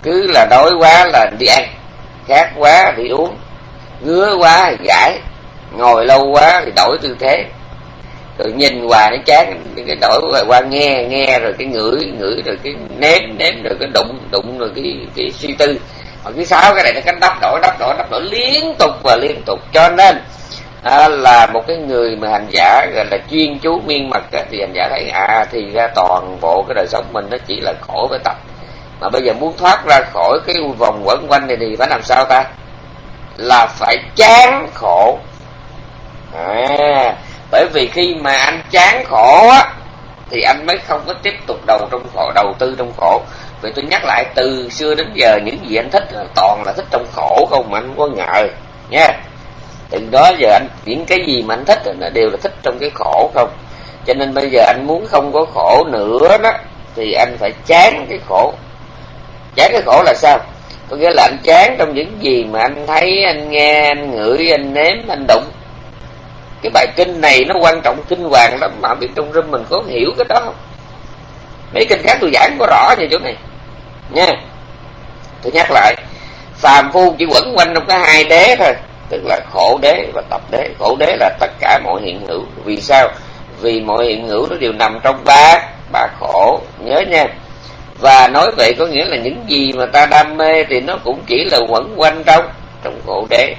Cứ là đói quá là đi ăn, khát quá đi uống ngứa quá thì gãi ngồi lâu quá thì đổi tư thế. Rồi nhìn hoài nó chán cái đổi qua nghe nghe rồi cái ngửi ngửi rồi cái nếm nếm rồi cái đụng đụng rồi cái cái suy tư. Mà cái sáu cái này nó cánh đắp đổi đắp đổi đắp đổi liên tục và liên tục. Cho nên à, là một cái người mà hành giả gọi là chuyên chú miên mật thì hành giả thấy à thì ra toàn bộ cái đời sống mình nó chỉ là khổ với tập. Mà bây giờ muốn thoát ra khỏi cái vòng quẩn quanh này thì phải làm sao ta? Là phải chán khổ. À, bởi vì khi mà anh chán khổ á thì anh mới không có tiếp tục đầu trong khổ đầu tư trong khổ. Vậy tôi nhắc lại từ xưa đến giờ những gì anh thích toàn là thích trong khổ không mà anh có ngờ nha. Từ đó giờ anh những cái gì mà anh thích là đều là thích trong cái khổ không. Cho nên bây giờ anh muốn không có khổ nữa đó thì anh phải chán cái khổ. Chán cái khổ là sao? Có nghĩa là anh chán trong những gì mà anh thấy, anh nghe, anh ngửi, anh nếm, anh đụng. Cái bài kinh này nó quan trọng kinh hoàng lắm, mà biết trong râm mình có hiểu cái đó không? Mấy kinh khác tôi giảng có rõ như chỗ này. Nha. Tôi nhắc lại phàm phu chỉ quẩn quanh trong cái hai đế thôi, tức là khổ đế và tập đế. Khổ đế là tất cả mọi hiện hữu. Vì sao? Vì mọi hiện hữu nó đều nằm trong ba ba khổ. Nhớ nha và nói vậy có nghĩa là những gì mà ta đam mê thì nó cũng chỉ là quẩn quanh trong trong khổ đế.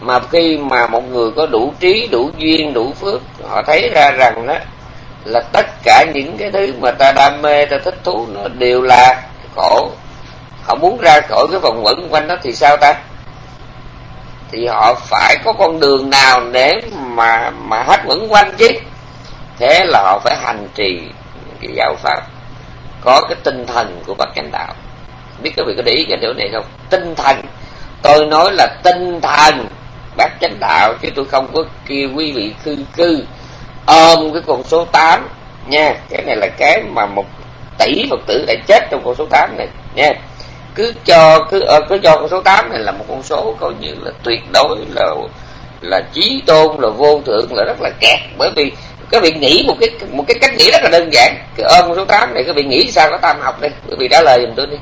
Mà khi mà một người có đủ trí, đủ duyên, đủ phước, họ thấy ra rằng đó là tất cả những cái thứ mà ta đam mê, ta thích thú, nó đều là khổ. Họ muốn ra khỏi cái vòng quẩn quanh đó thì sao ta? Thì họ phải có con đường nào để mà mà hết quẩn quanh chứ? Thế là họ phải hành trì cái giáo pháp có cái tinh thần của bậc chánh đạo. Biết các vị có để ý cái điều này không? Tinh thần. Tôi nói là tinh thần. Bác chánh đạo, chứ tôi không có kêu quý vị khư cư ôm cái con số 8 nha. Cái này là cái mà một tỷ phật tử đã chết trong con số 8 này, nha. Cứ cho, cứ ờ, cứ cho con số 8 này là một con số coi như là tuyệt đối, là là chí tôn, là vô thượng, là rất là kẹt. Bởi vì các vị nghĩ một cái một cái cách nghĩ rất là đơn giản. Cái ôm số 8 này các vị nghĩ sao có tam học đây? Quý vị trả lời giùm tôi đi.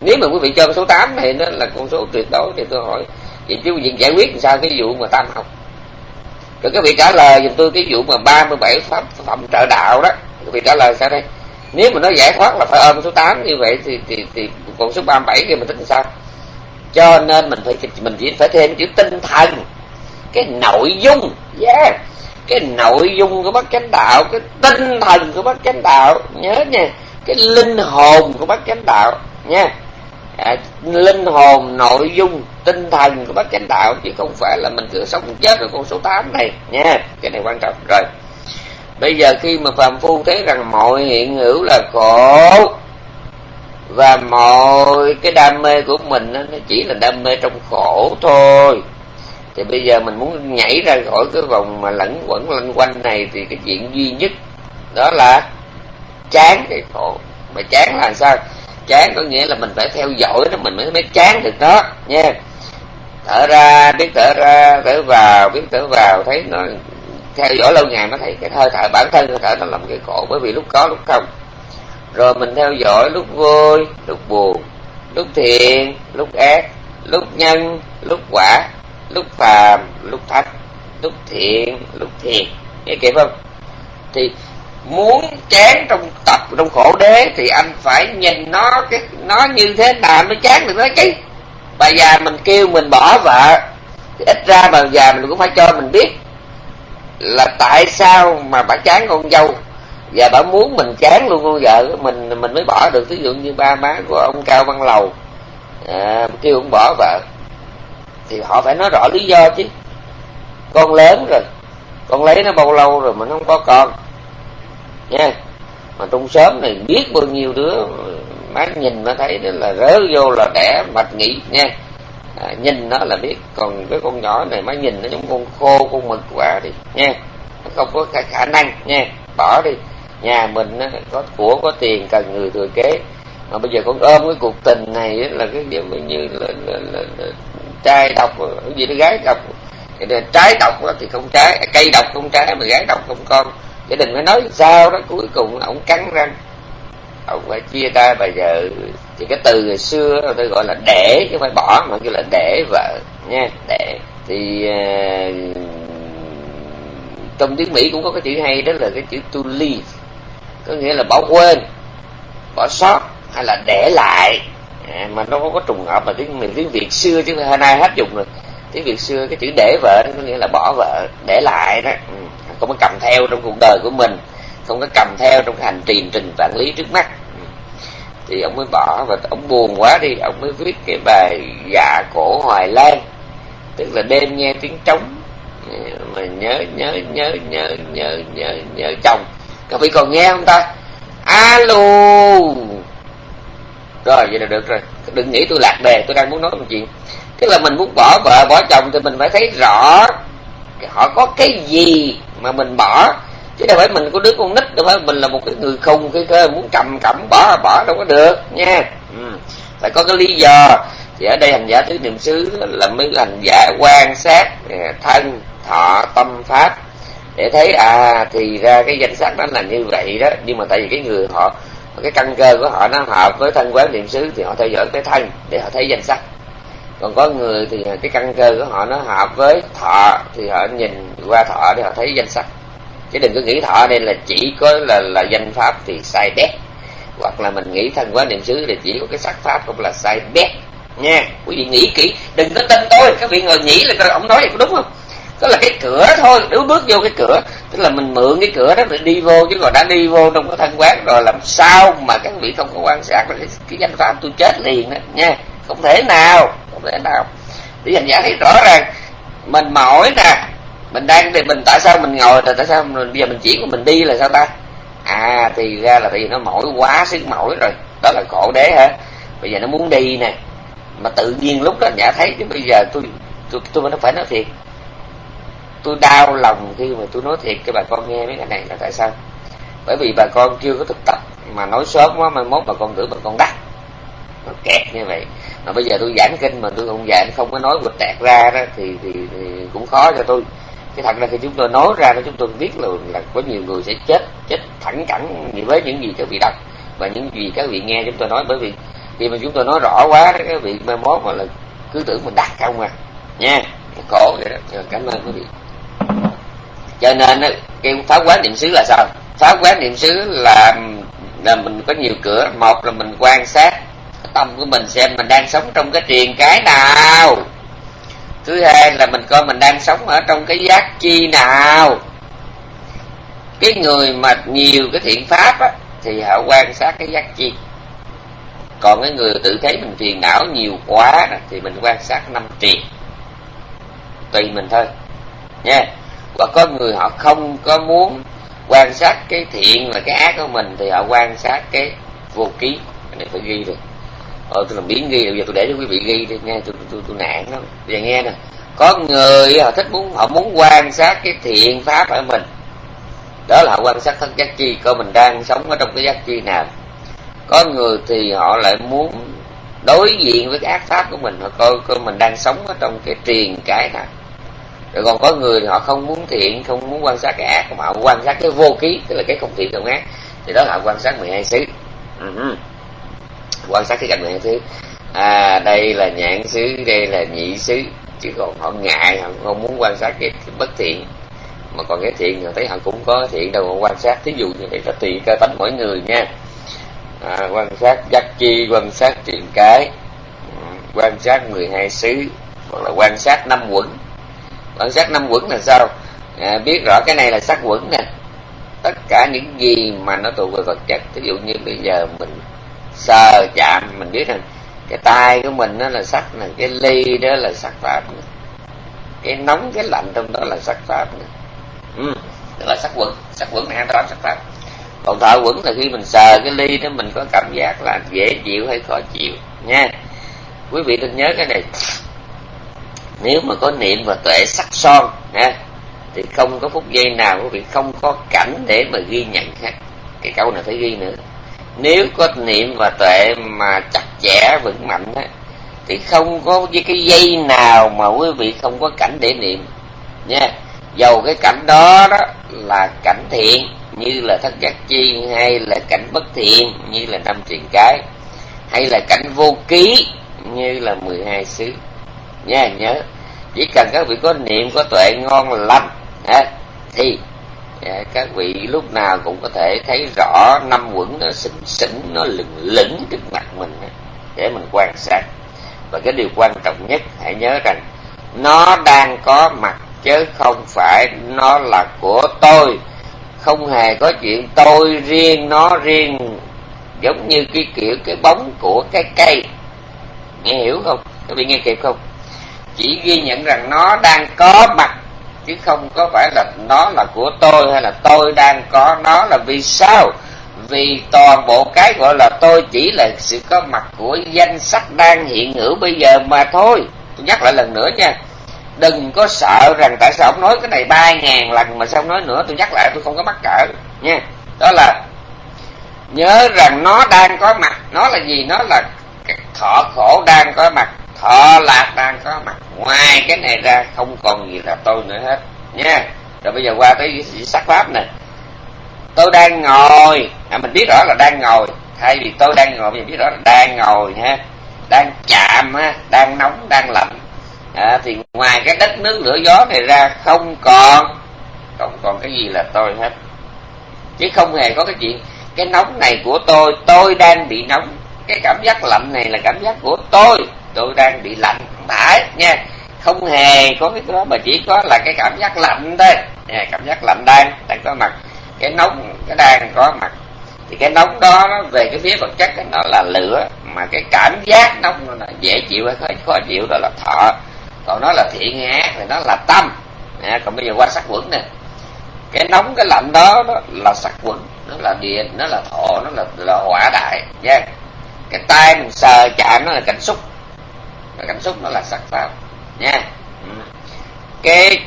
Nếu mà quý vị cho số 8 này nó là con số tuyệt đối thì tôi hỏi, vậy chứ việc giải quyết làm sao cái vụ mà tam học? Rồi các vị trả lời giùm tôi cái vụ mà 37 pháp phẩm trợ đạo đó. Các vị trả lời sao đây? Nếu mà nó giải thoát là phải ôm số 8 như vậy thì thì thì còn số 37 kia mình tính sao? Cho nên mình phải, mình chỉ phải thêm chữ tinh thần. Cái nội dung. Yeah cái nội dung của bác chánh đạo cái tinh thần của bác chánh đạo nhớ nha. Cái linh hồn của bác chánh đạo nha. À, linh hồn nội dung tinh thần của bác chánh đạo chứ không phải là mình cứ sống chết ở con số 8 này nha. Cái này quan trọng. Rồi. Bây giờ khi mà phàm phu thấy rằng mọi hiện hữu là khổ và mọi cái đam mê của mình nó chỉ là đam mê trong khổ thôi thì bây giờ mình muốn nhảy ra khỏi cái vòng mà lẫn quẩn lanh quanh này thì cái chuyện duy nhất đó là chán cái khổ. Mà chán là sao? Chán có nghĩa là mình phải theo dõi nó, mình mới mới chán được đó nha. Thở ra, biết thở ra, thở vào, biết thở vào, thấy nó theo dõi lâu ngày mới thấy cái hơi thở, bản thân hơi thở nó làm cái khổ, bởi vì lúc có, lúc không. Rồi mình theo dõi lúc vui, lúc buồn, lúc thiện, lúc ác, lúc nhân, lúc quả lúc phàm lúc thánh lúc thiện lúc thiền nghe kịp không? Thì muốn chán trong tập trong khổ đế thì anh phải nhìn nó cái nó như thế nào mới chán được nó chứ. Bà già mình kêu mình bỏ vợ thì ít ra bà già mình cũng phải cho mình biết là tại sao mà bà chán con dâu. Và bà muốn mình chán luôn con vợ mình mình mới bỏ được. Ví dụ như ba má của ông cao văn lầu à, kêu ông bỏ vợ thì họ phải nói rõ lý do chứ. Con lớn rồi con lấy nó bao lâu rồi mà nó không có con. Nha mà trong sớm này biết bao nhiêu đứa má nhìn nó thấy đó là rớ vô là đẻ mạch nghỉ nha. À, nhìn nó là biết còn cái con nhỏ này má nhìn nó giống con khô con mực quả đi nha. Nó không có khả, khả năng nha. Bỏ đi nhà mình á, có của có tiền cần người thừa kế. Mà bây giờ con ôm cái cuộc tình này là cái điều như là, là, là, là trai độc gì đó gái độc trái độc thì không trái cây độc không trái mà gái độc không con. Gia đình mới nói sao đó cuối cùng ông cắn răng. Ông phải chia tay bây giờ thì cái từ ngày xưa tôi gọi là để chứ không phải bỏ mà kêu là để vợ nha để. Thì uh, trong tiếng mỹ cũng có cái chữ hay đó là cái chữ to leave. Có nghĩa là bỏ quên bỏ sót hay là để lại à, mà nó không có trùng hợp mà tiếng mình tiếng việt xưa chứ hôm nay hết dùng rồi. Tiếng việt xưa cái chữ để vợ nó có nghĩa là bỏ vợ để lại đó. Ừ, không có cầm theo trong cuộc đời của mình không có cầm theo trong hành trình trình quản lý trước mắt. Ừ. Thì ông mới bỏ và ông buồn quá đi ông mới viết cái bài dạ cổ hoài lan. Tức là đêm nghe tiếng trống ừ, mà nhớ nhớ nhớ nhớ nhớ nhớ nhớ chồng. Các vị còn nghe không ta? Alo! Rồi, vậy là được rồi. Đừng nghĩ tôi lạc đề, tôi đang muốn nói một chuyện. Tức là mình muốn bỏ vợ, bỏ chồng thì mình phải thấy rõ họ có cái gì mà mình bỏ. Chứ đâu phải mình có đứa con nít, đâu phải mình là một cái người khùng, cái cơ muốn cầm cẩm bỏ bỏ đâu có được, nha. Ừ. phải có cái lý do. Thì ở đây hành giả tứ niệm xứ là mới hành giả quan sát thân, thọ, tâm pháp. Để thấy à thì ra cái danh sách đó là như vậy đó. Nhưng mà tại vì cái người họ cái căn cơ của họ nó hợp với thân quán niệm xứ thì họ theo dõi cái thân để họ thấy danh sắc. Còn có người thì cái căn cơ của họ nó hợp với thọ thì họ nhìn qua thọ để họ thấy danh sắc. Chứ đừng có nghĩ thọ đây là chỉ có là là danh pháp thì sai bét hoặc là mình nghĩ thân quán niệm xứ thì chỉ có cái sắc pháp cũng là sai bét nha, quý vị nghĩ kỹ, đừng có tin tôi. Các vị ngồi nghĩ là ông nói vậy có đúng không? Đó là cái cửa thôi nếu bước vô cái cửa tức là mình mượn cái cửa đó để đi vô chứ còn đã đi vô trong cái thân quán rồi làm sao mà các vị không có quan sát cái, cái danh pháp tôi chết liền đó nha. Không thể nào không thể nào. Để dành giả thấy rõ ràng mình mỏi nè mình đang thì mình tại sao mình ngồi rồi tại sao mình, bây giờ mình chỉ của mình đi là sao ta? À thì ra là tại vì nó mỏi quá sức mỏi rồi. Đó là khổ đế hả? Bây giờ nó muốn đi nè mà tự nhiên lúc đó nhã thấy chứ bây giờ tôi tôi tôi nó phải nói thiệt tôi đau lòng khi mà tôi nói thiệt cho bà con nghe mấy cái này là tại sao? Bởi vì bà con chưa có thực tập mà nói sớm quá mai mốt bà con tưởng bà con đắt. Nó kẹt như vậy. Mà bây giờ tôi giảng kinh mà tôi không giảng không có nói quịch tẹt ra đó thì, thì, thì cũng khó cho tôi. Cái thật ra khi chúng tôi nói ra đó chúng tôi biết là, là có nhiều người sẽ chết chết thẳng cẳng với những gì các vị đọc và những gì các vị nghe chúng tôi nói. Bởi vì khi mà chúng tôi nói rõ quá đó các vị mai mốt mà là cứ tưởng mình đắt không à. Nha khổ vậy đó. Cảm ơn quý vị cho nên cái phá quán niệm xứ là sao? Phá quán niệm xứ là là mình có nhiều cửa. Một là mình quan sát tâm của mình xem mình đang sống trong cái triền cái nào. Thứ hai là mình coi mình đang sống ở trong cái giác chi nào. Cái người mà nhiều cái thiện pháp á, thì họ quan sát cái giác chi. Còn cái người tự thấy mình phiền não nhiều quá thì mình quan sát năm triền. Tùy mình thôi. Nha và có người họ không có muốn quan sát cái thiện và cái ác của mình, thì họ quan sát cái vô ký. Cái này phải ghi được. Ờ tôi làm biến ghi, bây giờ tôi để cho quý vị ghi đi, nghe tôi tôi tôi nản lắm. Bây giờ nghe nè. Có người họ thích muốn, họ muốn quan sát cái thiện pháp ở mình. Đó là họ quan sát thân giác chi, coi mình đang sống ở trong cái giác chi nào. Có người thì họ lại muốn đối diện với cái ác pháp của mình, họ coi coi mình đang sống ở trong cái triền cái nào rồi còn có người thì họ không muốn thiện không muốn quan sát cái ác mà họ quan sát cái vô ký tức là cái không thiện không ác thì đó là quan sát 12 xứ. Uh-huh. quan sát cái cảnh 12 xứ. À đây là nhãn xứ đây là nhị xứ chứ còn họ ngại họ không muốn quan sát cái, cái bất thiện. Mà còn cái thiện thì thấy họ cũng có thiện đâu mà quan sát. Thí dụ như vậy là tùy cơ tánh mỗi người nha. À, quan sát giác chi quan sát triện cái ừ, quan sát 12 xứ hoặc là quan sát năm quẩn quan sát năm quẩn là sao? À, biết rõ cái này là sắc quẩn nè. Tất cả những gì mà nó thuộc về vật chất ví dụ như bây giờ mình sờ chạm mình biết rằng cái tay của mình nó là sắc nè cái ly đó là sắc pháp nè. Cái nóng cái lạnh trong đó là sắc pháp nè. Ừ, đó là sắc quẩn. Sắc quẩn này đó sắc pháp. Còn thọ quẩn là khi mình sờ cái ly đó mình có cảm giác là dễ chịu hay khó chịu nha. Quý vị nên nhớ cái này nếu mà có niệm và tuệ sắc son, ha, thì không có phút giây nào quý vị không có cảnh để mà ghi nhận khác cái câu này phải ghi nữa. Nếu có niệm và tuệ mà chặt chẽ, vững mạnh á, thì không có với cái dây nào mà quý vị không có cảnh để niệm, nha. Dầu cái cảnh đó đó là cảnh thiện, như là thất giác chi, hay là cảnh bất thiện, như là năm truyền cái, hay là cảnh vô ký, như là 12 xứ nha nhớ. Chỉ cần các vị có niệm có tuệ ngon lành ha, thì à, các vị lúc nào cũng có thể thấy rõ năm quẩn nó xỉn xỉn nó lửng lửng trước mặt mình để mình quan sát. Và cái điều quan trọng nhất hãy nhớ rằng nó đang có mặt chứ không phải nó là của tôi. Không hề có chuyện tôi riêng nó riêng giống như cái kiểu cái bóng của cái cây. Nghe hiểu không? Các vị nghe kịp không? Chỉ ghi nhận rằng nó đang có mặt, chứ không có phải là nó là của tôi hay là tôi đang có. Nó là vì sao? Vì toàn bộ cái gọi là tôi chỉ là sự có mặt của danh sách đang hiện hữu bây giờ mà thôi. Tôi nhắc lại lần nữa nha. Đừng có sợ rằng tại sao ông nói cái này ba ngàn lần mà sao ông nói nữa, tôi nhắc lại tôi không có mắc cỡ, nha. Đó là nhớ rằng nó đang có mặt. Nó là gì? Nó là thọ khổ đang có mặt thọ lạc đang có mặt. Ngoài cái này ra không còn gì là tôi nữa hết. Nha. Rồi bây giờ qua tới sắc pháp nè tôi đang ngồi. À, mình biết rõ là đang ngồi. Thay vì tôi đang ngồi mình biết rõ là đang ngồi ha. Đang chạm ha. Đang nóng đang lạnh. À, thì ngoài cái đất nước lửa gió này ra không còn. Không còn cái gì là tôi hết. Chứ không hề có cái chuyện cái nóng này của tôi tôi đang bị nóng. Cái cảm giác lạnh này là cảm giác của tôi tôi đang bị lạnh tải phải nha. Không hề có cái đó mà chỉ có là cái cảm giác lạnh thôi. Nha, cảm giác lạnh đang đang có mặt. Cái nóng cái đang có mặt. Thì cái nóng đó nó về cái phía vật chất nó là lửa. Mà cái cảm giác nóng nó là dễ chịu hay khó, khó chịu đó là thọ. Còn nó là thiện ác thì nó là tâm. À, còn bây giờ qua sắc quẩn nè. Cái nóng cái lạnh đó, đó là sắc quẩn nó là điện nó là thọ nó là, là hỏa đại nha. Cái tay mình sờ chạm nó là cảnh xúc và cảm xúc nó là sắc pháp nha. Ừ. Cái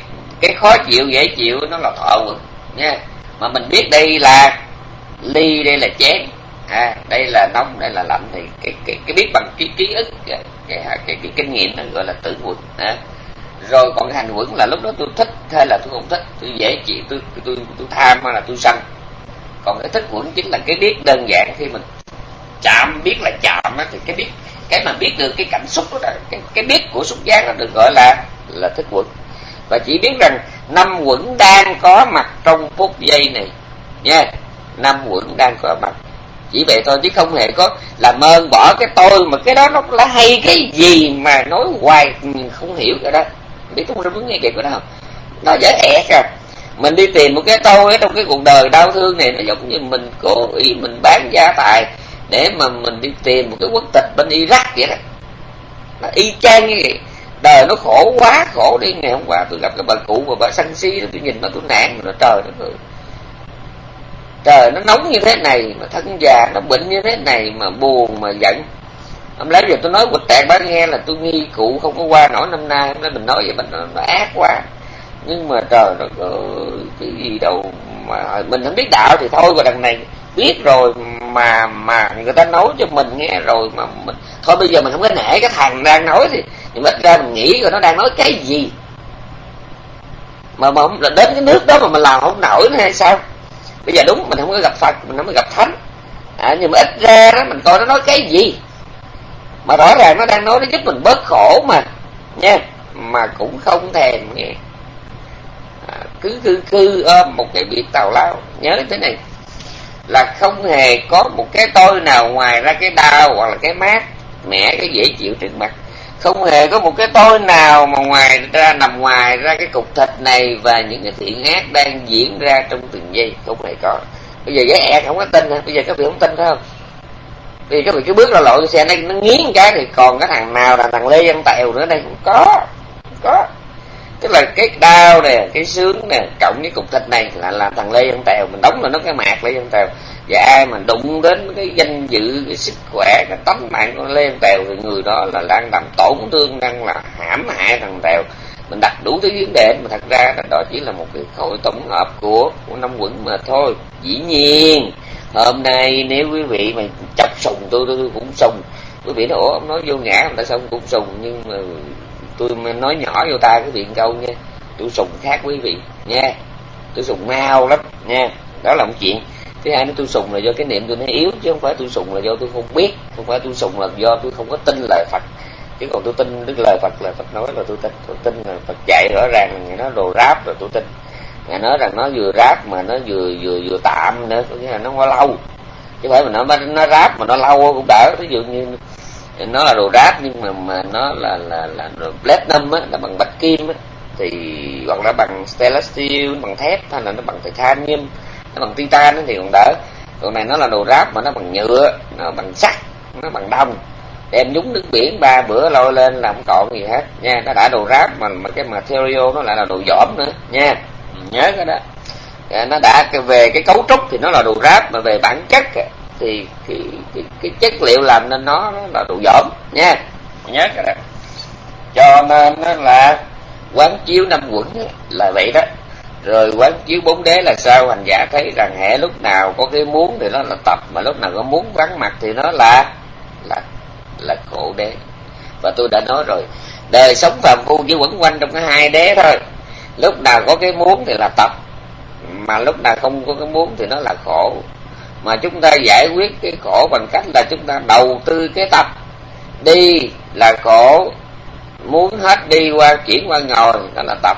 cái khó chịu dễ chịu nó là thọ quẩn nha. Mà mình biết đây là ly đây là chén. À, đây là nóng đây là lạnh thì cái cái cái biết bằng cái ký ức cái cái, cái, cái, cái kinh nghiệm nó gọi là tử quẩn à. rồi còn cái hành quẩn là lúc đó tôi thích hay là tôi không thích? Tôi dễ chịu tôi tôi tôi, tôi tham hay là tôi sân? Còn cái thích quẩn chính là cái biết đơn giản. Khi mình chạm biết là chạm á thì cái biết cái mà biết được cái cảm xúc đó cái cái biết của xúc giác nó được gọi là là thức quẩn. Và chỉ biết rằng năm quẩn đang có mặt trong phút giây này. Nha, năm quẩn đang có mặt. Chỉ vậy thôi chứ không hề có làm ơn bỏ cái tôi mà cái đó nó là hay cái gì mà nói hoài, mình không hiểu cái đó. Biết không muốn nghe kịp cái đó không? Nó dễ ẹt à mình đi tìm một cái tôi ở trong cái cuộc đời đau thương này, nó giống như mình cố ý mình bán gia tài để mà mình đi tìm một cái quốc tịch bên Iraq vậy đó. Nó y chang như vậy. Đời nó khổ quá khổ đi. Ngày hôm qua tôi gặp cái bà cụ và bà săn si đó tôi nhìn nó tôi nạn nó trời nó trời nó nóng như thế này mà thân già nó bệnh như thế này mà buồn mà giận. Hôm lấy giờ tôi nói quịch tẹt bác nghe là tôi nghi cụ không có qua nổi năm nay. Hôm nay mình nói vậy mình nó, nó ác quá. Nhưng mà trời nó cái gì đâu mà mình không biết đạo thì thôi và đằng này biết rồi mà mà người ta nói cho mình nghe rồi mà mình thôi bây giờ mình không có nể cái thằng đang nói thì nhưng ít ra mình nghĩ rồi nó đang nói cái gì. Mà mà là đến cái nước đó mà mình làm không nổi nữa hay sao? Bây giờ đúng mình không có gặp phật mình không có gặp thánh. À, nhưng mà ít ra đó mình coi nó nói cái gì. Mà rõ ràng nó đang nói nó giúp mình bớt khổ mà nha. Mà cũng không thèm nghe. À, cứ cứ cứ ôm một cái biết tào lao. Nhớ thế này là không hề có một cái tôi nào ngoài ra cái đau hoặc là cái mát, mẻ, cái dễ chịu trước mặt. Không hề có một cái tôi nào mà ngoài ra, nằm ngoài ra cái cục thịt này và những cái thiện ác đang diễn ra trong từng giây. Không hề có. Bây giờ với e không có tin hả? Bây giờ các vị không tin phải không? Vì các vị cứ bước ra lộ xe này nó nghiến cái thì còn cái thằng nào là thằng lê văn tèo nữa đây? Cũng có. Không có tức là cái đau nè cái sướng nè cộng với cục thịt này là làm thằng lê văn tèo mình đóng là nó cái mạc lê văn tèo. Và ai mà đụng đến cái danh dự cái sức khỏe cái tánh mạng của lê văn tèo thì người đó là đang làm tổn thương đang là hãm hại thằng tèo. Mình đặt đủ thứ vấn đề mà thật ra là đó chỉ là một cái khối tổng hợp của của năm quận mà thôi. Dĩ nhiên hôm nay nếu quý vị mà chọc sùng tôi tôi, tôi cũng sùng. Quý vị nói ủa ông nói vô ngã tại sao ông cũng sùng. Nhưng mà tôi nói nhỏ vô tai cái chuyện câu nha tôi sùng khác quý vị, nha. Tôi sùng mau lắm, nha. Đó là một chuyện. Thứ hai nó tôi sùng là do cái niệm tôi nó yếu, chứ không phải tôi sùng là do tôi không biết, không phải tôi sùng là do tôi không có tin lời phật. Chứ còn tôi tin đức lời phật là phật nói là tôi tin. Tôi tin là phật dạy rõ ràng là nó đồ ráp rồi tôi tin. Ngài nói rằng nó vừa ráp mà nó vừa vừa vừa tạm nữa, có nghĩa là nó quá lâu. Chứ phải mà nó nó ráp mà nó lâu cũng đỡ. Ví dụ như nó là đồ ráp nhưng mà mà nó là là là platinum á là bằng bạch kim á. Thì hoặc là bằng stainless steel bằng thép hay là nó bằng titanium nó bằng titan thì còn đỡ. Còn này nó là đồ ráp mà nó bằng nhựa nó bằng sắt nó bằng đồng. Đem nhúng nước biển ba bữa lôi lên là không còn gì hết. Nha nó đã đồ ráp mà, mà cái material nó lại là đồ dỏm nữa. Nha nhớ cái đó. Nó đã về cái cấu trúc thì nó là đồ ráp mà về bản chất thì cái, cái, cái chất liệu làm nên nó, nó là đồ dỏm nha. Nhớ cái đó. Cho nên là quán chiếu năm quẩn là vậy đó. Rồi quán chiếu bốn đế là sao? Hành giả thấy rằng hệ lúc nào có cái muốn thì nó là tập mà lúc nào có muốn vắng mặt thì nó là là là khổ đế. Và tôi đã nói rồi đời sống phàm phu chỉ quẩn quanh trong cái hai đế thôi. Lúc nào có cái muốn thì là tập mà lúc nào không có cái muốn thì nó là khổ mà chúng ta giải quyết cái khổ bằng cách là chúng ta đầu tư cái tập. Đi là khổ. Muốn hết đi qua chuyển qua ngồi đó là tập.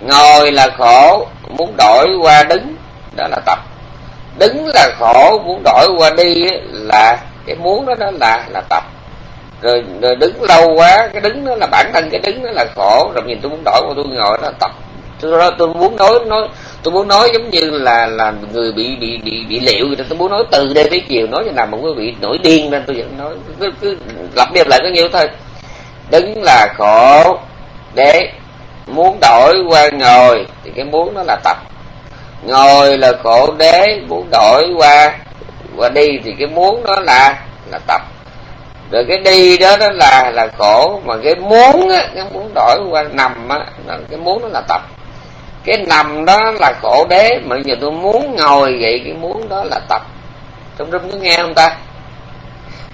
Ngồi là khổ. Muốn đổi qua đứng đó là tập. Đứng là khổ muốn đổi qua đi là cái muốn đó đó là là tập. Rồi, rồi đứng lâu quá cái đứng đó là bản thân cái đứng đó là khổ. Rồi nhìn tôi muốn đổi qua tôi ngồi đó là tập. Tôi tôi muốn nói nói tôi muốn nói giống như là là người bị bị bị bị liệu vậy tôi muốn nói từ đêm tới chiều nói cho nào mà quý vị nổi điên nên tôi vẫn nói. Cứ, cứ lặp đi lại có nhiêu thôi. Đứng là khổ để muốn đổi qua ngồi thì cái muốn nó là tập. Ngồi là khổ đế muốn đổi qua qua đi thì cái muốn đó là là tập. Rồi cái đi đó đó là là khổ mà cái muốn á cái muốn đổi qua nằm á cái muốn nó là tập cái nằm đó là khổ đế, mà giờ tôi muốn ngồi vậy, cái muốn đó là tập. Trong rung có nghe không ta?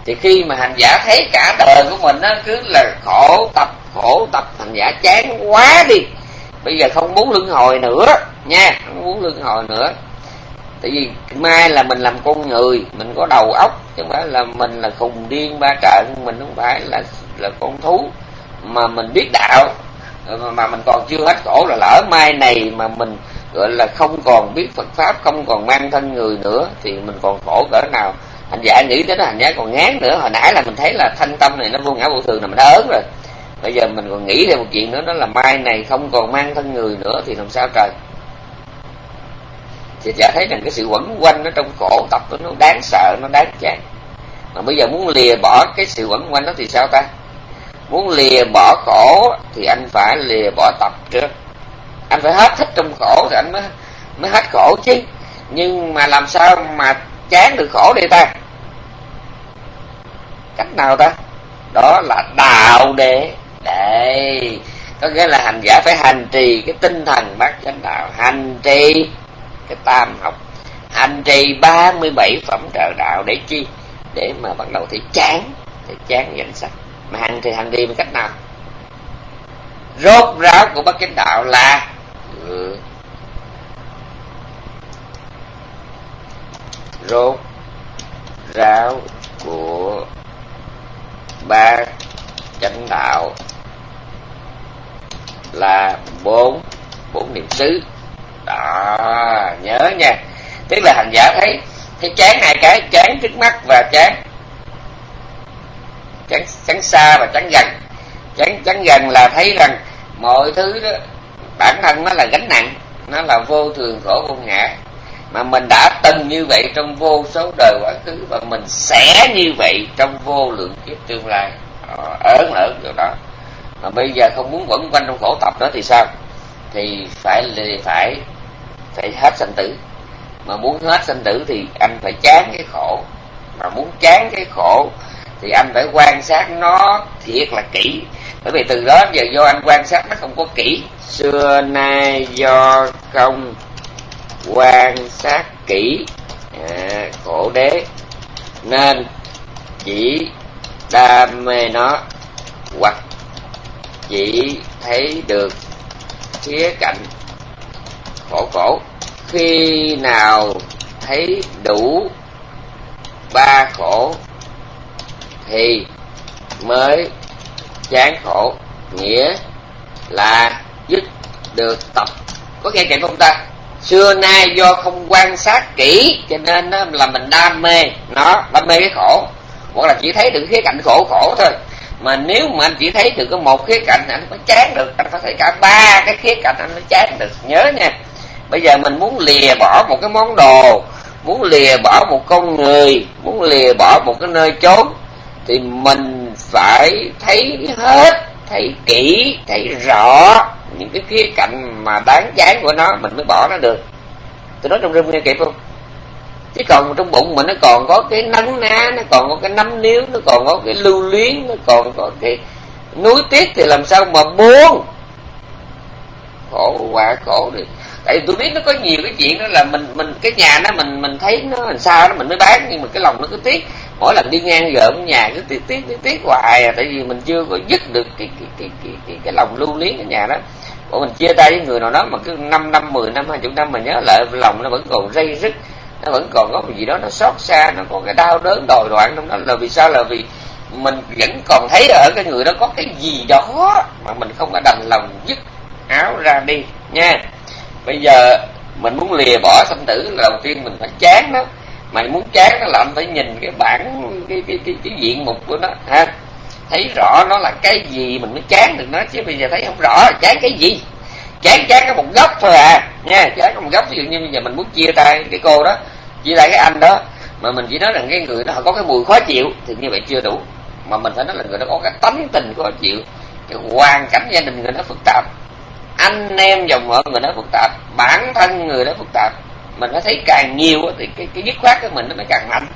Thì khi mà hành giả thấy cả đời của mình nó cứ là khổ tập khổ tập, hành giả chán quá đi. Bây giờ không muốn luân hồi nữa, nha, không muốn luân hồi nữa. Tại vì mai là mình làm con người, mình có đầu óc, chứ không phải là mình là khùng điên ba trận, mình không phải là là con thú, mà mình biết đạo mà mình còn chưa hết khổ là lỡ mai này mà mình, gọi là, không còn biết Phật pháp, không còn mang thân người nữa, thì mình còn khổ cỡ nào. Hành giả nghĩ đến hành giả còn ngán nữa. Hồi nãy là mình thấy là thanh tâm này nó vô ngã vô thường là mình đã ớn rồi. Bây giờ mình còn nghĩ thêm một chuyện nữa, đó là mai này không còn mang thân người nữa thì làm sao trời? Thì giả thấy rằng cái sự quẩn quanh nó trong khổ tập nó đáng sợ, nó đáng chán. Mà bây giờ muốn lìa bỏ cái sự quẩn quanh đó thì sao ta? Muốn lìa bỏ khổ thì anh phải lìa bỏ tập trước. Anh phải hết thích trong khổ thì anh mới mới hết khổ chứ. Nhưng mà làm sao mà chán được khổ đây ta? Cách nào ta? Đó là đạo đệ đệ có nghĩa là hành giả phải hành trì cái tinh thần bát chánh đạo. Hành trì cái tam học. Hành trì 37 phẩm trợ đạo để chi? Để mà bắt đầu thì chán thì chán danh sách mà hành thì hành đi bằng cách nào? Rốt ráo của bất chánh đạo là ừ. rốt ráo của ba chánh đạo là bốn bốn niệm xứ. Đó, nhớ nha. Tức là hành giả thấy thấy chán hai cái, chán trước mắt và chán chán chán xa và chán gần. Chán chán gần là thấy rằng mọi thứ đó, bản thân nó là gánh nặng, nó là vô thường khổ vô ngã. Mà mình đã từng như vậy trong vô số đời quá khứ và mình sẽ như vậy trong vô lượng kiếp tương lai. Ờ, ớn ở điều đó. Mà bây giờ không muốn quẩn quanh trong khổ tập đó thì sao? Thì phải phải phải hết sanh tử. Mà muốn hết sanh tử thì anh phải chán cái khổ. Mà muốn chán cái khổ thì anh phải quan sát nó thiệt là kỹ. Bởi vì từ đó giờ do anh quan sát nó không có kỹ. Xưa nay do không quan sát kỹ à, khổ đế nên chỉ đam mê nó hoặc chỉ thấy được khía cạnh khổ khổ khi nào thấy đủ ba khổ thì mới chán khổ. Nghĩa là dứt được tập. Có nghe chuyện không ta? Xưa nay do không quan sát kỹ, cho nên đó là mình đam mê nó, đam mê cái khổ. Hoặc là chỉ thấy được khía cạnh khổ khổ thôi. Mà nếu mà anh chỉ thấy được có một khía cạnh, anh mới chán được. Anh phải thấy cả ba cái khía cạnh, anh mới chán được. Nhớ nha. Bây giờ mình muốn lìa bỏ một cái món đồ, muốn lìa bỏ một con người, muốn lìa bỏ một cái nơi chốn thì mình phải thấy hết, thấy kỹ, thấy rõ những cái khía cạnh mà đáng chán của nó, mình mới bỏ nó được. Tôi nói trong rừng nghe kịp không? Chứ còn trong bụng mình nó còn có cái nắng ná, nó còn có cái nắm níu, nó còn có cái lưu luyến, nó còn có cái núi tiếc thì làm sao mà buông? Khổ quá, khổ đi tại vì tôi biết nó có nhiều cái chuyện đó là mình mình cái nhà đó mình mình thấy nó làm sao đó mình mới bán nhưng mà cái lòng nó cứ tiếc. Mỗi lần đi ngang gợm nhà cứ tiếc tiếc tiếc tiếc hoài à tại vì mình chưa có dứt được cái cái cái cái cái, cái lòng lưu luyến cái nhà đó. Bọn mình chia tay với người nào đó mà cứ 5 năm 10 năm hai chục năm mà nhớ lại lòng nó vẫn còn dây rứt nó vẫn còn có một gì đó nó xót xa nó có cái đau đớn đòi đoạn trong đó. Là vì sao? Là vì mình vẫn còn thấy ở cái người đó có cái gì đó mà mình không có đành lòng dứt áo ra đi nha bây giờ mình muốn lìa bỏ sanh tử là đầu tiên mình phải chán đó mày muốn chán nó là anh phải nhìn cái bản cái cái cái, cái diện mục của nó ha? Thấy rõ nó là cái gì mình mới chán được nó chứ bây giờ thấy không rõ chán cái gì? Chán chán có một góc thôi à nha chán có một góc. Ví dụ như bây giờ mình muốn chia tay cái cô đó chia tay cái anh đó mà mình chỉ nói rằng cái người đó họ có cái mùi khó chịu thì như vậy chưa đủ. Mà mình phải nói là người đó có cái tánh tình khó chịu cái hoàn cảnh gia đình người đó phức tạp anh em dòng họ người đó phức tạp bản thân người đó phức tạp. Mình nó thấy càng nhiều thì cái cái dứt khoát của mình nó mới càng mạnh.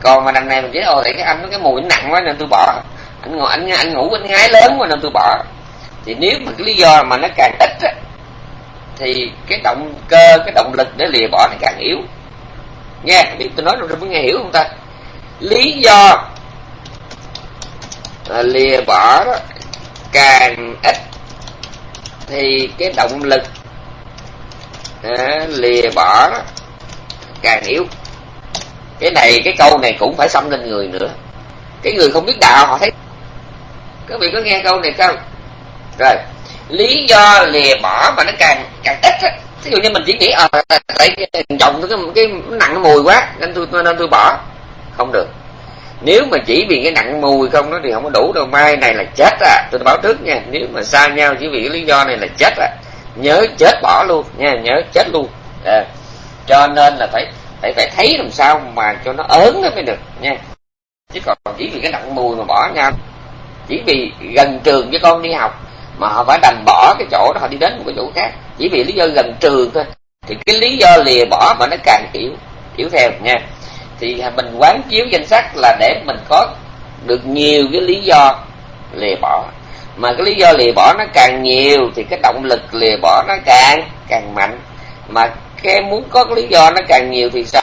Còn mà đằng này mình chỉ thôi để cái anh cái mùi nặng quá nên tôi bỏ. Anh ngồi anh anh ngủ anh ngái lớn quá nên tôi bỏ. Thì nếu mà cái lý do mà nó càng ít á, thì cái động cơ cái động lực để lìa bỏ nó càng yếu. Nghe biết tôi nói rồi có nghe hiểu không ta? Lý do lìa bỏ đó càng ít thì cái động lực à, lìa bỏ càng yếu. Cái này cái câu này cũng phải xâm lên người nữa. Cái người không biết đạo họ thấy. Các vị có nghe câu này không? Rồi lý do lìa bỏ mà nó càng càng ít á. Ví dụ như mình chỉ nghĩ ờ à, tại chồng cái cái nặng mùi quá nên tôi nên tôi bỏ. Không được nếu mà chỉ vì cái nặng mùi không đó thì không có đủ đâu. Mai này là chết à. Tôi báo trước nha. Nếu mà xa nhau chỉ vì cái lý do này là chết à. Nhớ chết bỏ luôn nha. Nhớ chết luôn. À. cho nên là phải phải phải thấy làm sao mà cho nó ớn nó mới được nha. Chứ còn chỉ vì cái nặng mùi mà bỏ nhau. Chỉ vì gần trường với con đi học mà họ phải đành bỏ cái chỗ đó, họ đi đến một cái chỗ khác. Chỉ vì lý do gần trường thôi. Thì cái lý do lìa bỏ mà nó càng yếu yếu theo nha thì mình quán chiếu danh sách là để mình có được nhiều cái lý do lìa bỏ. Mà cái lý do lìa bỏ nó càng nhiều thì cái động lực lìa bỏ nó càng càng mạnh. Mà cái muốn có cái lý do nó càng nhiều thì sao?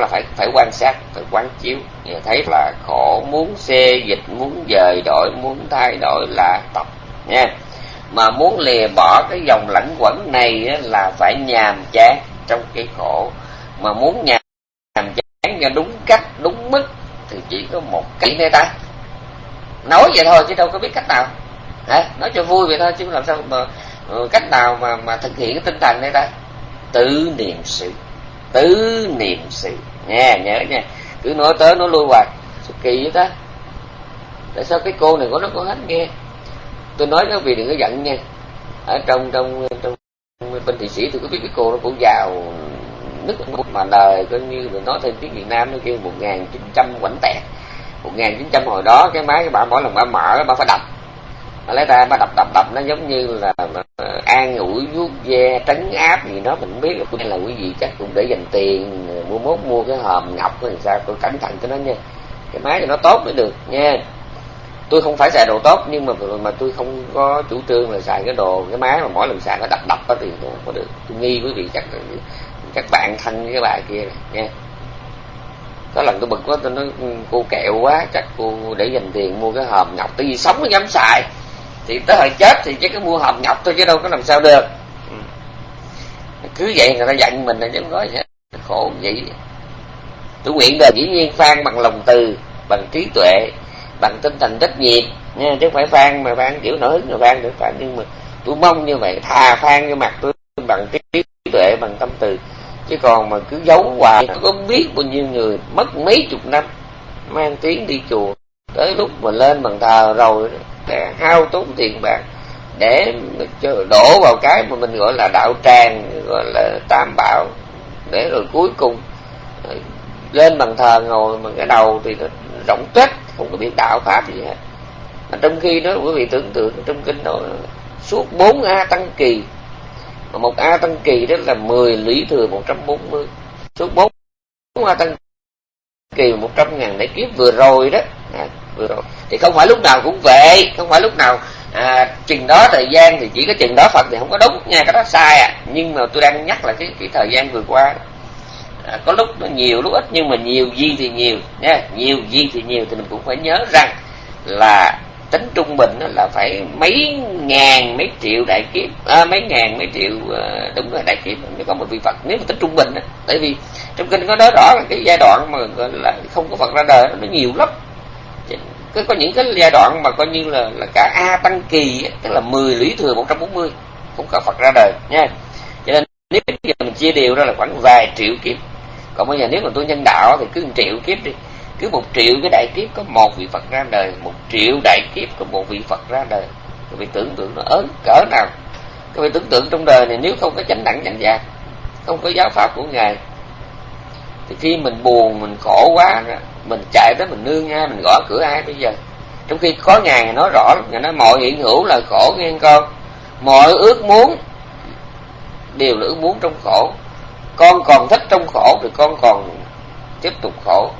Là phải phải quan sát, phải quán chiếu. Thì thấy là khổ muốn xê dịch, muốn dời đổi, muốn thay đổi là tập, nha. Mà muốn lìa bỏ cái dòng lẫn quẩn này là phải nhàm chán trong cái khổ. Mà muốn nhàm chán cho đúng cách, đúng mức, thì chỉ có một kỹ này ta. Nói vậy thôi chứ đâu có biết cách nào. Hả? Nói cho vui vậy thôi chứ làm sao mà ờ, cách nào mà mà thực hiện cái tinh thần này ta? Tự niệm sự. Tự niệm sự. Nha nhớ nha. Cứ nói tới nói lui hoài. Sự kỳ vậy ta? Tại sao cái cô này có nó có hết nghe? Tôi nói các vị đừng có giận nha. Ở trong trong trong bên thị sĩ tôi có biết cái cô nó cũng giàu nước mà đời coi như mình nói thêm tiếng việt nam nó kêu một nghìn chín trăm quảnh tẹt. Một nghìn chín trăm hồi đó cái máy cái bà mỗi lần bà mở bà phải đập. Bà lấy ta bà đập đập đập, nó giống như là ờ, an ủi, vuốt ve, trấn áp gì đó, mình biết là là quý vị chắc cũng để dành tiền ờ, mua mốt, mua cái hòm ngọc hay sao tôi cẩn thận cho nó nha. Cái máy cho nó tốt mới được nha. Tôi không phải xài đồ tốt, nhưng mà mà tôi không có chủ trương là xài cái đồ, cái máy mà mỗi lần xài nó đập đập đó thì không có được. Tôi nghi quý vị chắc các bạn thân với cái bà kia này, nha có lần tôi bực quá tôi nói ừ, cô kẹo quá chắc cô để dành tiền mua cái hòm ngọc tại vì sống mới dám xài. Thì tới hồi chết thì chỉ có mua hòm ngọc thôi chứ đâu có làm sao được. Ừ. Cứ vậy người ta giận mình là chứ nói có khổ vậy. Tôi nguyện đời dĩ nhiên phan bằng lòng từ bằng trí tuệ bằng tinh thần trách nhiệm nha chứ không phải phan mà phan kiểu nổi hứng mà phan được. Phan nhưng mà tôi mong như vậy thà phan cho mặt tôi bằng trí tuệ bằng tâm từ chứ còn mà cứ giấu hoài có biết bao nhiêu người mất mấy chục năm, mang tiếng đi chùa. Tới lúc mà lên bằng thờ rồi để hao tốn tiền bạc, để đổ vào cái mà mình gọi là đạo tràng, gọi là tam bảo, để rồi cuối cùng ờ, lên bằng thờ ngồi mà cái đầu thì nó rộng tuếch không có biết đạo pháp gì hết. Mà trong khi đó, quý vị tưởng tượng trong kinh đó, suốt bốn a tăng kỳ mà một a tăng kỳ đó là 10 lý thừa 140 suốt bốn a tăng kỳ một trăm ngàn để kiếp vừa rồi đó. À, vừa rồi. Thì không phải lúc nào cũng vậy. Không phải lúc nào à, chừng đó thời gian thì chỉ có chừng đó phật thì không có đúng nha cái đó sai à. Nhưng mà tôi đang nhắc là cái cái thời gian vừa qua à, có lúc nó nhiều lúc ít nhưng mà nhiều gì thì nhiều nha. Nhiều gì thì nhiều thì mình cũng phải nhớ rằng là tính trung bình là phải mấy ngàn mấy triệu đại kiếp. À, mấy ngàn mấy triệu à, đúng là đại kiếp. Mới có một vị phật. Nếu mà tính trung bình đó. tại vì trong kinh có nói rõ là cái giai đoạn mà gọi là không có phật ra đời nó nhiều lắm. Có, có những cái giai đoạn mà coi như là là cả a tăng kỳ tức là 10 lũy thừa 140 cũng có phật ra đời nha. Cho nên nếu bây giờ mình chia đều ra là khoảng vài triệu kiếp. Còn bây giờ nếu mà tôi nhân đạo thì cứ 1 triệu kiếp đi cứ một triệu cái đại kiếp có một vị phật ra đời, một triệu đại kiếp có một vị phật ra đời. Các vị tưởng tượng nó ớn cỡ nào? Các vị tưởng tượng trong đời này nếu không có chánh đẳng chánh giác, không có giáo pháp của ngài, thì khi mình buồn, mình khổ quá mình chạy tới mình nương ai mình gõ cửa ai bây giờ? Trong khi có ngài nói rõ ngài nói mọi hiện hữu là khổ nghe con. Mọi ước muốn đều là ước muốn trong khổ. Con còn thích trong khổ thì con còn tiếp tục khổ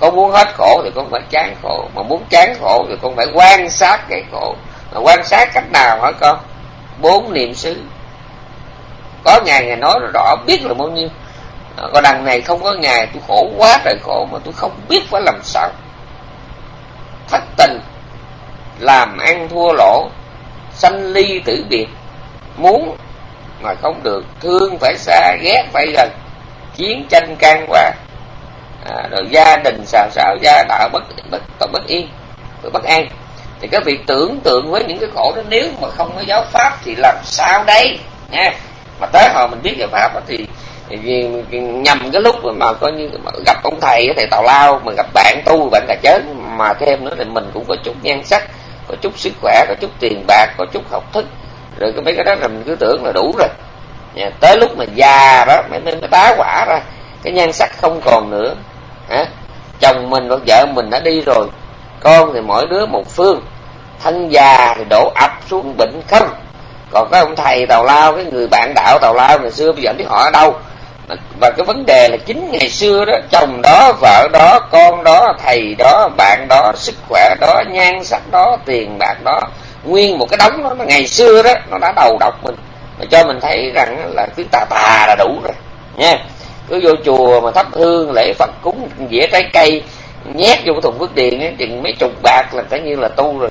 con muốn hết khổ thì con phải chán khổ. Mà muốn chán khổ thì con phải quan sát cái khổ. Mà quan sát cách nào hả con? Bốn niệm xứ. Có ngày ngày nói rõ biết là bao nhiêu. À, Còn đằng này không có ngày, tôi khổ quá trời khổ mà tôi không biết phải làm sao. Thất tình, làm ăn thua lỗ, sanh ly tử biệt. Muốn mà không được, thương phải xa ghét phải gần, chiến tranh can qua à, rồi gia đình xào xào gia đạo bất bất bất, bất yên bất an. Thì các vị tưởng tượng với những cái khổ đó nếu mà không có giáo pháp thì làm sao đây? Nha. Mà tới hồi mình biết giáo pháp thì, thì nhầm cái lúc mà coi như mà gặp ông thầy thầy tào lao mà gặp bạn tu bạn cà chớn mà thêm nữa thì mình cũng có chút nhan sắc có chút sức khỏe có chút tiền bạc có chút học thức. Rồi cái mấy cái đó là mình cứ tưởng là đủ rồi. Nha, tới lúc mà già đó mới mới tá quả ra cái nhan sắc không còn nữa hả? Chồng mình và vợ mình đã đi rồi. Con thì mỗi đứa một phương. Thân già thì đổ ập xuống bệnh không còn cái ông thầy tào lao, cái người bạn đạo tào lao ngày xưa, bây giờ biết họ ở đâu. Và cái vấn đề là chính ngày xưa đó, chồng đó, vợ đó, con đó, thầy đó, bạn đó, sức khỏe đó, nhan sắc đó, tiền bạc đó, nguyên một cái đống đó ngày xưa đó, nó đã đầu độc mình. Mà cho mình thấy rằng là cứ tà tà là đủ rồi, nha cứ vô chùa mà thắp hương lễ phật cúng dĩa trái cây nhét vô cái thùng phước điện ấy, chừng mấy chục bạc là coi như là tu rồi.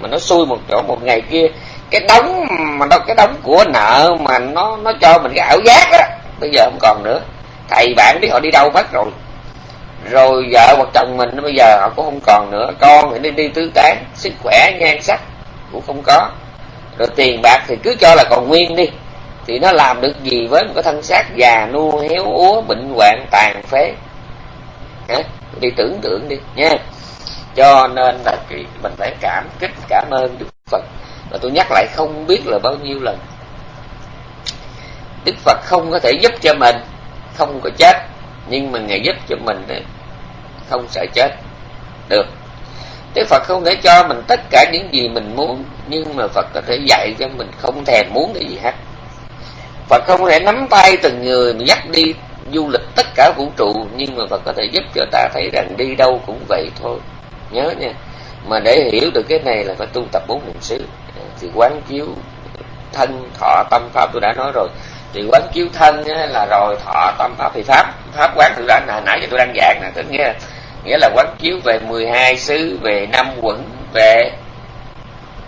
Mà nó xui một chỗ một ngày kia cái đống mà đâu cái đống của nợ mà nó nó cho mình cái ảo giác á bây giờ không còn nữa. Thầy bạn biết họ đi đâu mất rồi. Rồi vợ hoặc chồng mình bây giờ họ cũng không còn nữa. Con thì đi đi tứ tán sức khỏe nhan sắc cũng không có. Rồi tiền bạc thì cứ cho là còn nguyên đi thì nó làm được gì với một cái thân xác già nua, héo úa, bệnh hoạn, tàn phế? Hả? Đi tưởng tượng đi, nha. Cho nên là mình phải cảm kích, cảm ơn đức phật. Và tôi nhắc lại không biết là bao nhiêu lần. Đức phật không có thể giúp cho mình, không có chết. Nhưng mà ngài giúp cho mình không sợ chết được. Đức Phật không thể cho mình tất cả những gì mình muốn, Nhưng mà Phật có thể dạy cho mình không thèm muốn cái gì hết. Phật không thể nắm tay từng người mà dắt đi du lịch tất cả vũ trụ Nhưng mà Phật có thể giúp cho ta thấy rằng đi đâu cũng vậy thôi. Nhớ nha. Mà để hiểu được cái này là phải tu tập bốn niệm xứ. Thì quán chiếu thân, thọ, tâm, pháp tôi đã nói rồi. Thì quán chiếu thân là rồi thọ, tâm, pháp thì pháp. Pháp quán tôi đã nãy giờ tôi đang giảng nè Tức nghĩa nghĩa là quán chiếu về 12 xứ về năm quẩn về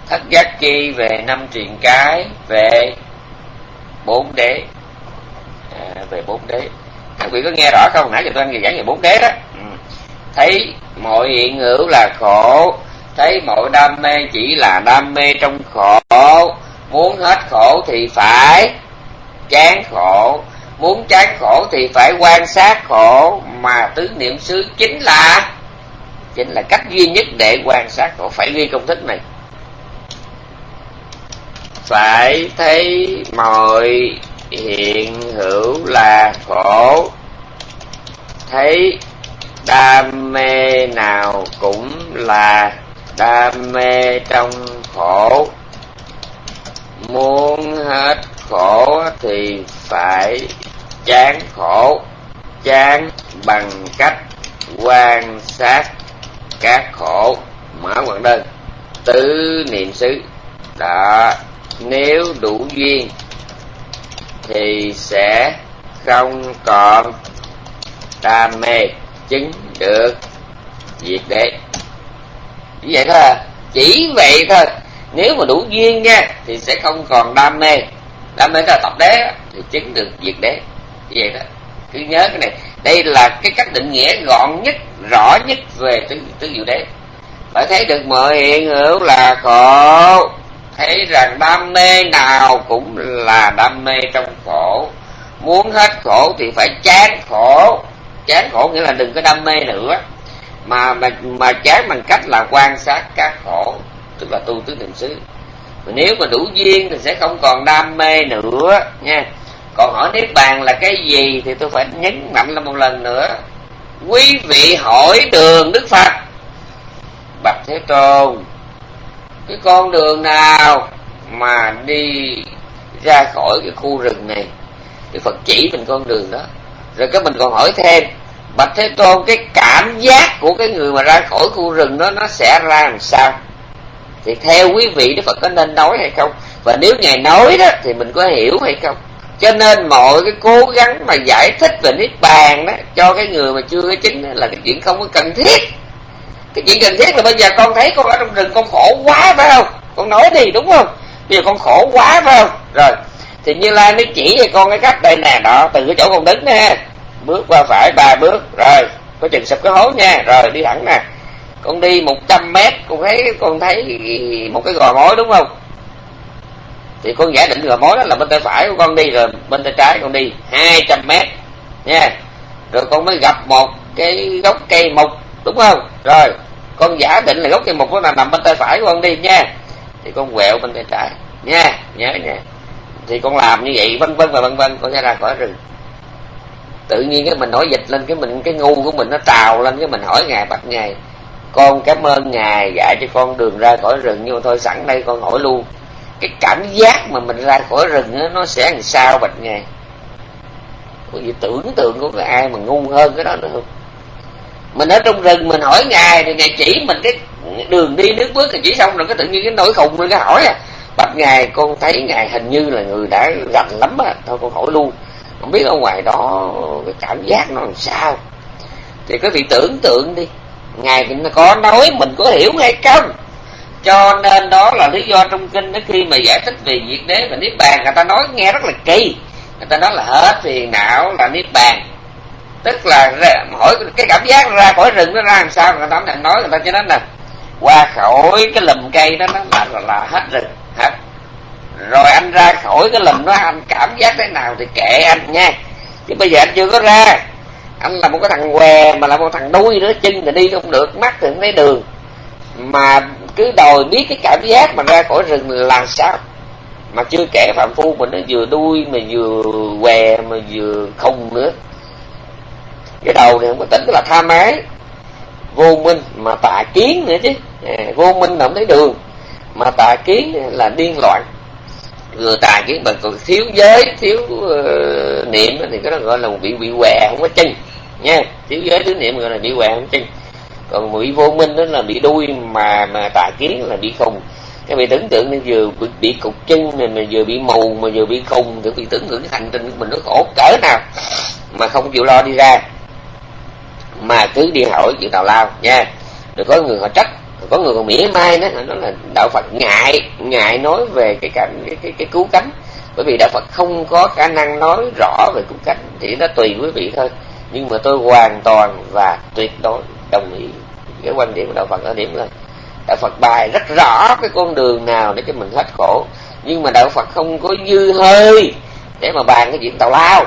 thất giác chi về năm truyền cái về bốn đế. À, về bốn đế. Các vị có nghe rõ không? Nãy giờ tôi đang giảng về bốn đế đó. Ừ. thấy mọi hiện hữu là khổ thấy mọi đam mê chỉ là đam mê trong khổ. Muốn hết khổ thì phải chán khổ. Muốn chán khổ thì phải quan sát khổ. Mà tứ niệm xứ chính là chính là cách duy nhất để quan sát khổ. Phải ghi công thức này phải thấy mọi hiện hữu là khổ. Thấy đam mê nào cũng là đam mê trong khổ. Muốn hết khổ thì phải chán khổ. Chán bằng cách quan sát các khổ. Mở quảng đơn. Tứ niệm xứ. Đó nếu đủ duyên, thì sẽ không còn đam mê chứng được diệt đế chỉ vậy thôi à. chỉ vậy thôi. Nếu mà đủ duyên nha, thì sẽ không còn đam mê. Đam mê là tập đế thì chứng được diệt đế như vậy đó cứ nhớ cái này. Đây là cái cách định nghĩa gọn nhất, rõ nhất về tứ tứ diệu đế. Phải thấy được mọi hiện hữu là khổ thấy rằng đam mê nào cũng là đam mê trong khổ. Muốn hết khổ thì phải chán khổ. Chán khổ nghĩa là đừng có đam mê nữa. Mà mà mà chán bằng cách là quan sát các khổ, tức là tu tứ niệm xứ. Nếu mà đủ duyên thì sẽ không còn đam mê nữa, nha. Còn hỏi niết bàn là cái gì thì tôi phải nhấn mạnh lên một lần nữa. Quý vị hỏi đường đức phật. Bạch thế tôn cái con đường nào mà đi ra khỏi cái khu rừng này? Thì phật chỉ mình con đường đó. Rồi cái mình còn hỏi thêm, bạch thế tôn, cái cảm giác của cái người mà ra khỏi khu rừng đó, nó sẽ ra làm sao? Thì theo quý vị, đức phật có nên nói hay không? Và nếu ngài nói đó, thì mình có hiểu hay không? Cho nên mọi cái cố gắng mà giải thích về niết bàn đó, cho cái người mà chưa có chứng đó là cái chuyện không có cần thiết cái chuyện cần thiết là bây giờ con thấy con ở trong rừng, con khổ quá, phải không? Con nói đi, đúng không? Bây giờ con khổ quá, phải không? Rồi, thì như lai mới chỉ cho con cái cách đây nè, đó, từ cái chỗ con đứng nè. Bước qua phải ba bước, rồi, có chừng sập cái hố nha. Rồi, đi thẳng nè. Con đi 100 mét, con thấy con thấy một cái gò mối, đúng không? Thì con giả định gò mối đó là bên tay phải của con đi, rồi bên tay trái con đi 200 mét nha. Rồi con mới gặp một cái gốc cây mục đúng không? Rồi con giả định là gốc cây mục là nằm bên tay phải của con đi nha. Thì con quẹo bên tay trái. Nha nhớ nha. Thì con làm như vậy vân vân và vân vân con sẽ ra khỏi rừng. Tự nhiên cái mình nói dịch lên cái mình cái ngu của mình nó trào lên cái mình hỏi ngài bạch ngài con cảm ơn ngài dạy cho con đường ra khỏi rừng nhưng mà thôi sẵn đây con hỏi luôn. Cái cảm giác mà mình ra khỏi rừng đó, nó sẽ làm sao bạch ngài? Có gì tưởng tượng của cái ai mà ngu hơn cái đó nữa không? Mình ở trong rừng mình hỏi ngài thì ngài chỉ mình cái đường đi nước bước thì chỉ xong rồi, cái tự nhiên cái nỗi khùng lên cái hỏi à. Bạch ngài, con thấy ngài hình như là người đã rành lắm á. Thôi con hỏi luôn. Không biết ở ngoài đó cái cảm giác nó làm sao. Thì quý vị tưởng tượng đi. Ngài có nói mình có hiểu hay không? Cho nên đó là lý do trong kinh đó khi mà giải thích về diệt đế và niết bàn, người ta nói nghe rất là kỳ. Người ta nói là hết phiền não là niết bàn tức là hỏi cái cảm giác ra khỏi rừng nó ra làm sao? Người ta nói người ta cho nên là qua khỏi cái lùm cây đó nó là, là, là hết rừng hết. Rồi anh ra khỏi cái lùm đó anh cảm giác thế nào thì kệ anh nha. Chứ bây giờ anh chưa có ra. Anh là một cái thằng què mà là một thằng đuôi nữa chân thì đi không được mắt thì không thấy đường. Mà cứ đòi biết cái cảm giác mà ra khỏi rừng là sao? Mà chưa kể phạm phu mình nó vừa đuôi mà vừa què mà vừa không nữa cái đầu này không có tỉnh là tha mái. Vô minh mà tà kiến nữa chứ. À, vô minh là không thấy đường. Mà tà kiến là điên loạn. Người tà kiến mà còn thiếu giới thiếu uh, niệm thì cái đó gọi là bị bị què không có chân. Nha thiếu giới thiếu niệm gọi là bị què không có chân. Còn bị vô minh đó là bị đuôi mà mà tà kiến là bị khùng. Cái bị tưởng tượng nên vừa bị, bị cục chân này mà vừa bị mù mà vừa bị khùng thì bị tưởng tượng cái hành trình của mình nó khổ cỡ nào mà không chịu lo đi ra mà cứ đi hỏi chuyện tào lao nha. Rồi có người họ trách có người còn mỉa mai đó nó là đạo phật ngại ngại nói về cái cảnh cái, cái, cái cứu cánh. Bởi vì đạo phật không có khả năng nói rõ về cứu cánh thì nó tùy quý vị thôi. Nhưng mà tôi hoàn toàn và tuyệt đối đồng ý cái quan điểm của đạo phật ở điểm là đạo phật bài rất rõ cái con đường nào để cho mình hết khổ. Nhưng mà đạo phật không có dư hơi để mà bàn cái chuyện tào lao.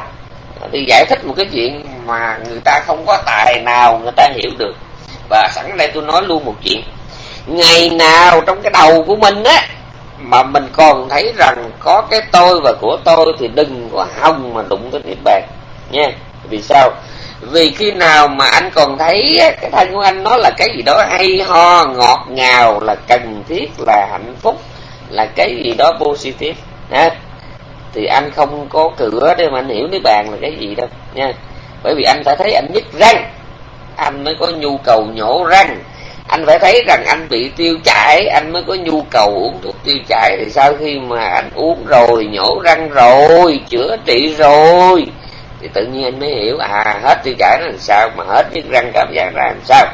Đi giải thích một cái chuyện mà người ta không có tài nào người ta hiểu được. Và sẵn đây tôi nói luôn một chuyện. Ngày nào trong cái đầu của mình á, mà mình còn thấy rằng có cái tôi và của tôi thì đừng có hòng mà đụng tới niết bàn, nha. Vì sao? Vì khi nào mà anh còn thấy cái thân của anh nó là cái gì đó hay ho, ngọt ngào là cần thiết, là hạnh phúc, là cái gì đó positive ha thì anh không có cửa để mà anh hiểu niết bàn là cái gì đâu, nha bởi vì anh phải thấy anh nhức răng. Anh mới có nhu cầu nhổ răng. Anh phải thấy rằng anh bị tiêu chảy, anh mới có nhu cầu uống thuốc tiêu chảy. Thì sau khi mà anh uống rồi, nhổ răng rồi, chữa trị rồi, thì tự nhiên anh mới hiểu à hết tiêu chảy là làm sao, mà hết nhức răng cảm giác ra làm sao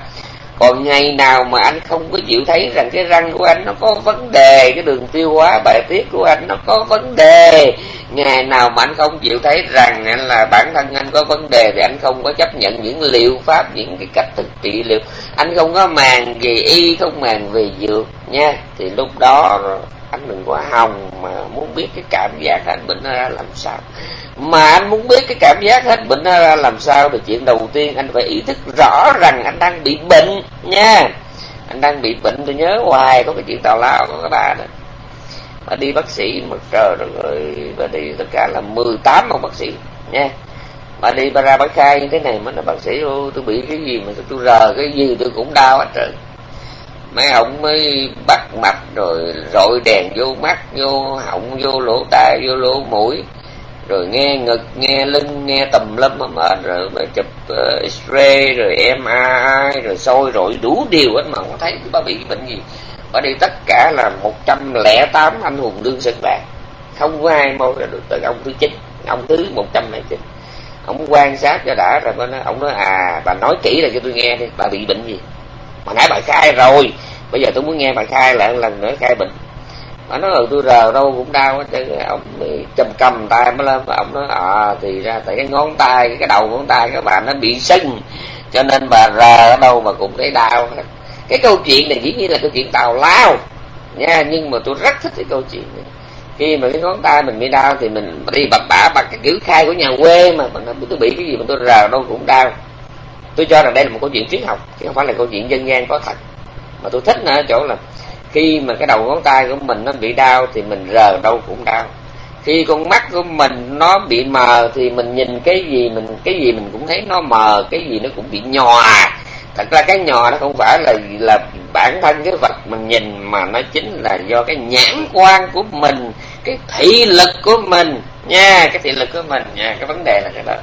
còn ngày nào mà anh không có chịu thấy rằng cái răng của anh nó có vấn đề, cái đường tiêu hóa, bài tiết của anh nó có vấn đề, ngày nào mà anh không chịu thấy rằng anh là bản thân anh có vấn đề thì anh không có chấp nhận những liệu pháp, những cái cách thực trị liệu. Anh không có màng về y, không màng về dược nha. Thì lúc đó anh đừng có hòng mà muốn biết cái cảm giác anh bệnh nó ra làm sao. Mà anh muốn biết cái cảm giác hết, bệnh nó ra làm sao thì chuyện đầu tiên anh phải ý thức rõ rằng anh đang bị bệnh nha. Anh đang bị bệnh, tôi nhớ hoài có cái chuyện tào lao của cái ba đó. Mà đi bác sĩ, mà trời rồi ơi, bà đi tất cả là 18 ông bác sĩ nha. Mà đi, bà ra bà khai như thế này mà nói, bác sĩ ô tôi bị cái gì mà tôi rờ cái gì tôi cũng đau hết trơn mấy ông mới bắt mạch rồi rọi đèn vô mắt vô họng vô lỗ tai vô lỗ mũi. Rồi nghe ngực nghe lưng nghe tầm lâm mà mệt rồi mà chụp uh, x-ray rồi MRI rồi soi rồi đủ điều hết mà không thấy bà bị bệnh gì. Ở đây tất cả là 108 anh hùng đương sinh bạc không có ai mong được từ ông thứ chín ông thứ 109 ông quan sát cho đã rồi nói, ông nói à bà nói kỹ là cho tôi nghe đi bà bị bệnh gì? Mà nãy bài khai rồi. Bây giờ tôi muốn nghe bạn khai lại một lần nữa, khai bệnh mà nói ừ tôi rờ đâu cũng đau hết ông chầm cầm tay mới lên. Ông nói à thì ra tại cái ngón tay, cái đầu ngón tay các bạn nó bị sưng, cho nên bà rờ ở đâu mà cũng thấy đau cái câu chuyện này dĩ nhiên là câu chuyện tào lao, nha, nhưng mà tôi rất thích cái câu chuyện này. Khi mà cái ngón tay mình bị đau thì mình đi bập bả bằng cái kiểu khai của nhà quê mà mình tôi bị cái gì mà tôi rờ đâu cũng đau tôi cho rằng đây là một câu chuyện triết học, chứ không phải là câu chuyện dân gian có thật. Mà tôi thích ở chỗ là khi mà cái đầu ngón tay của mình nó bị đau thì mình rờ đâu cũng đau. Khi con mắt của mình nó bị mờ thì mình nhìn cái gì mình, cái gì mình cũng thấy nó mờ, cái gì nó cũng bị nhòa. Thật ra cái nhòa nó không phải là là bản thân cái vật mình nhìn, mà nó chính là do cái nhãn quan của mình, cái thị lực của mình. Nha, cái thị lực của mình nha, cái vấn đề là cái đó.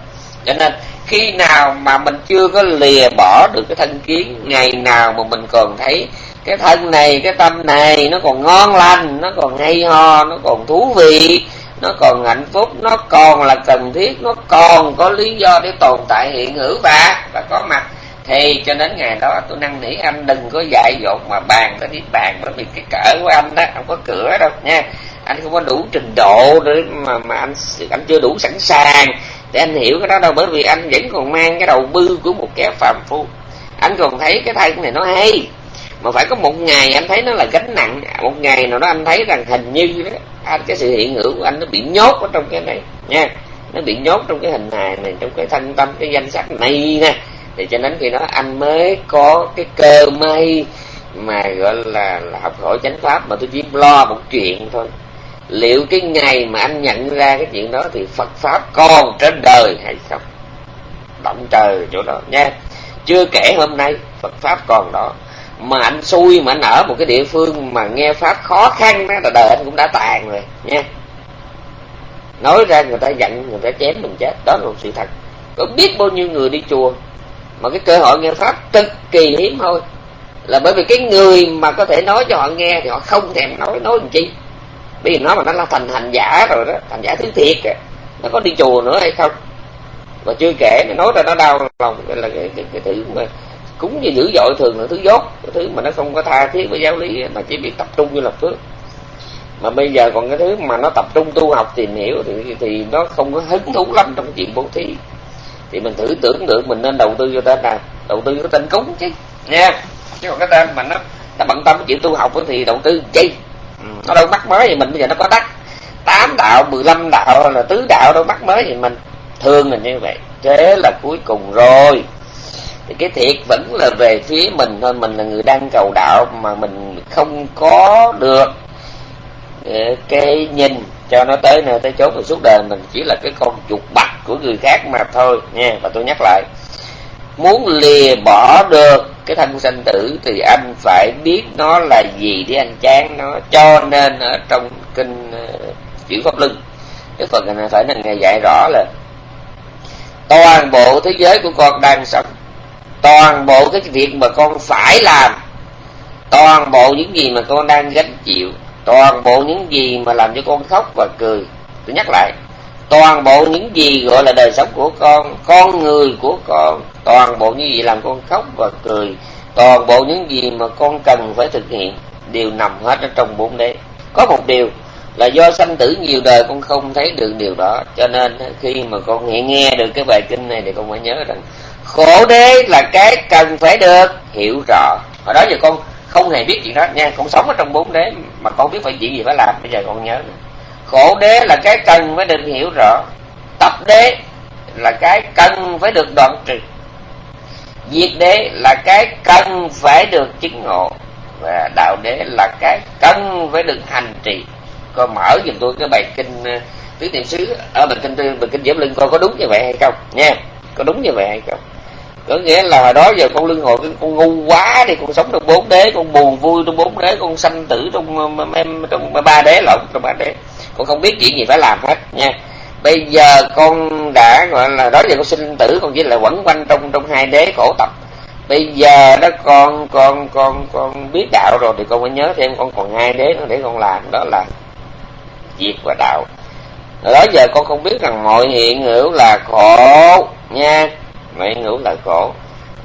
Cho nên khi nào mà mình chưa có lìa bỏ được cái thân kiến, ngày nào mà mình còn thấy cái thân này, cái tâm này nó còn ngon lành, nó còn hay ho, nó còn thú vị, nó còn hạnh phúc, nó còn là cần thiết, nó còn có lý do để tồn tại hiện hữu và và có mặt. Thì cho đến ngày đó tôi năn nỉ anh, đừng có dại dột mà bàn tới đi bàn, bởi vì cái cỡ của anh đó, không có cửa đâu nha. Anh không có đủ trình độ để mà mà anh anh chưa đủ sẵn sàng thì anh hiểu cái đó đâu bởi vì anh vẫn còn mang cái đầu bư của một kẻ phàm phu. Anh còn thấy cái thân này nó hay mà phải có một ngày anh thấy nó là gánh nặng. Một ngày nào đó anh thấy rằng hình như đó anh à, cái sự hiện hữu của anh nó bị nhốt ở trong cái này nha. Nó bị nhốt trong cái hình hài này trong cái thân tâm cái danh sách này nè. Thì cho đến khi đó anh mới có cái cơ may mà gọi là, là học hỏi chánh pháp mà tôi chỉ lo một chuyện thôi liệu cái ngày mà anh nhận ra cái chuyện đó thì Phật pháp còn trên đời hay không? Động trời chỗ đó nha chưa kể hôm nay Phật pháp còn đó. Mà anh xui, mà anh ở một cái địa phương mà nghe pháp khó khăn đó, là đời anh cũng đã tàn rồi nha nói ra người ta giận, người ta chém mình chết, đó là một sự thật. Có biết bao nhiêu người đi chùa, mà cái cơ hội nghe pháp cực kỳ hiếm thôi là bởi vì cái người mà có thể nói cho họ nghe thì họ không thèm nói nói làm chi? Bởi vì nó mà nó là thành hành giả rồi đó thành giả thứ thiệt à. nó có đi chùa nữa hay không? Và chưa kể nó nói ra nó đau lòng là cái, cái, cái thứ mà cúng như dữ dội thường là thứ dốt cái thứ mà nó không có tha thiết với giáo lý mà chỉ biết tập trung như là phước. Mà bây giờ còn cái thứ mà nó tập trung tu học tìm hiểu thì thì nó không có hứng thú lắm trong chuyện bố thí. Thì mình thử tưởng tượng mình nên đầu tư cho tên nào? Đầu tư cho tên cúng chứ nha. Chứ còn cái tên mà nó nó bận tâm chuyện tu học thì đầu tư chi nó đâu mắc mới gì mình, bây giờ nó có đắc tám đạo 15 đạo là tứ đạo đâu mắc mới gì mình. Thương là như vậy. Thế là cuối cùng rồi. Thì cái thiệt vẫn là về phía mình thôi. Mình là người đang cầu đạo mà mình không có được ờ, cái nhìn cho nó tới nơi tới chốn. Rồi suốt đời mình chỉ là cái con chuột bạch của người khác mà thôi, nha. Và tôi nhắc lại muốn lìa bỏ được cái thân sanh tử thì anh phải biết nó là gì để anh chán nó, cho nên ở trong kinh chuyển chữ pháp luân cái phần này phải là ngày dạy rõ là toàn bộ thế giới của con đang sống, toàn bộ cái việc mà con phải làm, toàn bộ những gì mà con đang gánh chịu, toàn bộ những gì mà làm cho con khóc và cười. Tôi nhắc lại toàn bộ những gì gọi là đời sống của con con người của con, toàn bộ những gì làm con khóc và cười, toàn bộ những gì mà con cần phải thực hiện đều nằm hết ở trong bốn đế có một điều là do sanh tử nhiều đời con không thấy được điều đó, cho nên khi mà con nghe nghe được cái bài kinh này thì con phải nhớ rằng khổ đế là cái cần phải được hiểu rõ hồi đó giờ con không hề biết chuyện đó nha, con sống ở trong bốn đế mà con biết phải chuyện gì phải làm, bây giờ con nhớ nữa cổ đế là cái cần phải được hiểu rõ. Tập đế là cái cần phải được đoạn trừ. Diệt đế là cái cần phải được chứng ngộ. Và đạo đế là cái cần phải được hành trì. Coi mở giùm tôi cái bài kinh ờ, tứ niệm xứ. Ở bài kinh bài kinh diễm linh coi có đúng như vậy hay không? Nha, có đúng như vậy hay không? Có nghĩa là hồi đó giờ con lương hồi con ngu quá đi, con sống trong bốn đế, con buồn vui trong bốn đế, con sanh tử trong ờ, em trong ba đế lộn trong ba đế con không biết chuyện gì phải làm hết, nha. Bây giờ con đã, gọi là đó giờ con sinh tử, con chỉ là quẩn quanh trong trong hai đế khổ tập bây giờ đó con con con con biết đạo rồi thì con phải nhớ thêm con còn hai đế nữa để con làm, đó là diệt và đạo. Đó, giờ con không biết rằng mọi hiện hữu là khổ, nha. Mọi hiện hữu là khổ.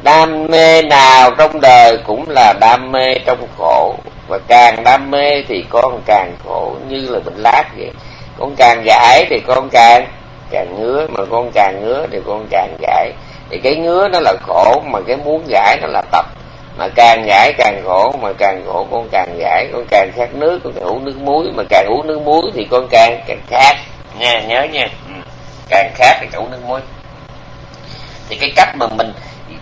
Đam mê nào trong đời cũng là đam mê trong khổ và càng đam mê thì con càng khổ như là bệnh lát vậy. Con càng gãi thì con càng càng ngứa, mà con càng ngứa thì con càng gãi. Thì cái ngứa nó là khổ, mà cái muốn gãi nó là tập. Mà càng gãi càng khổ, mà càng khổ con càng gãi. Con càng khát nước, con càng uống nước muối. Mà càng uống nước muối thì con càng càng khát. Nha, nhớ nha. Ừ. Càng khát thì càng uống nước muối. Thì cái cách mà mình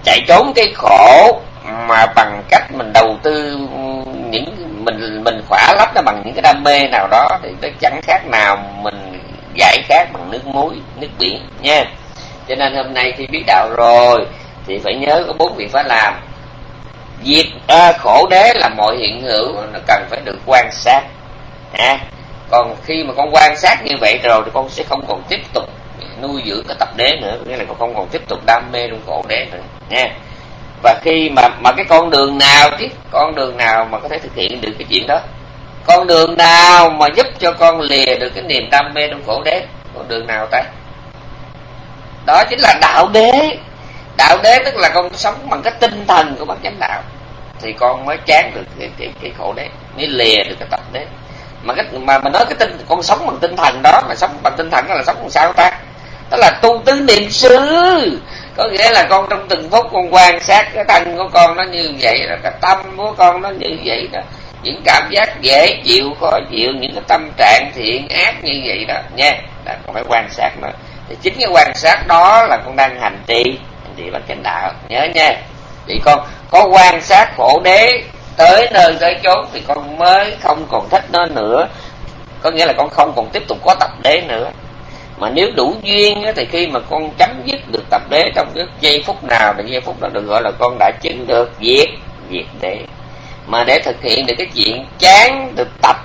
chạy trốn cái khổ mà bằng cách mình đầu tư những mình mình khỏa lấp nó bằng những cái đam mê nào đó thì nó chẳng khác nào mình giải khát bằng nước muối nước biển nha. Cho nên hôm nay khi biết đạo rồi thì phải nhớ có bốn việc phải làm. Diệt à, khổ đế là mọi hiện hữu nó cần phải được quan sát à, còn khi mà con quan sát như vậy rồi thì con sẽ không còn tiếp tục nuôi dưỡng cái tập đế nữa nghĩa là con không còn tiếp tục đam mê trong khổ đế nữa nha và khi mà mà cái con đường nào chứ con đường nào mà có thể thực hiện được cái chuyện đó? Con đường nào mà giúp cho con lìa được cái niềm đam mê trong khổ đế? Con đường nào ta? Đó chính là đạo đế. Đạo đế tức là con sống bằng cái tinh thần của bác chánh đạo. Thì con mới chán được cái, cái, cái khổ đế mới lìa được cái tập đế. Mà cái mà mà nói cái tinh con sống bằng tinh thần đó mà sống bằng tinh thần đó là sống bằng sao ta? Đó là tu tứ niệm xứ có nghĩa là con trong từng phút con quan sát cái thân của con nó như vậy đó, cái tâm của con nó như vậy đó. Những cảm giác dễ chịu, khó chịu, những cái tâm trạng thiện ác như vậy đó. Nha, là con phải quan sát nó. Thì chính cái quan sát đó là con đang hành trì hành trì bằng chánh đạo. Nhớ nha. Thì con, có quan sát khổ đế tới nơi tới chốn thì con mới không còn thích nó nữa. Có nghĩa là con không còn tiếp tục có tập đế nữa mà nếu đủ duyên thì khi mà con chấm dứt được tập đế trong cái giây phút nào thì giây phút đó được gọi là con đã chứng được diệt diệt đế. Mà để thực hiện được cái chuyện chán được tập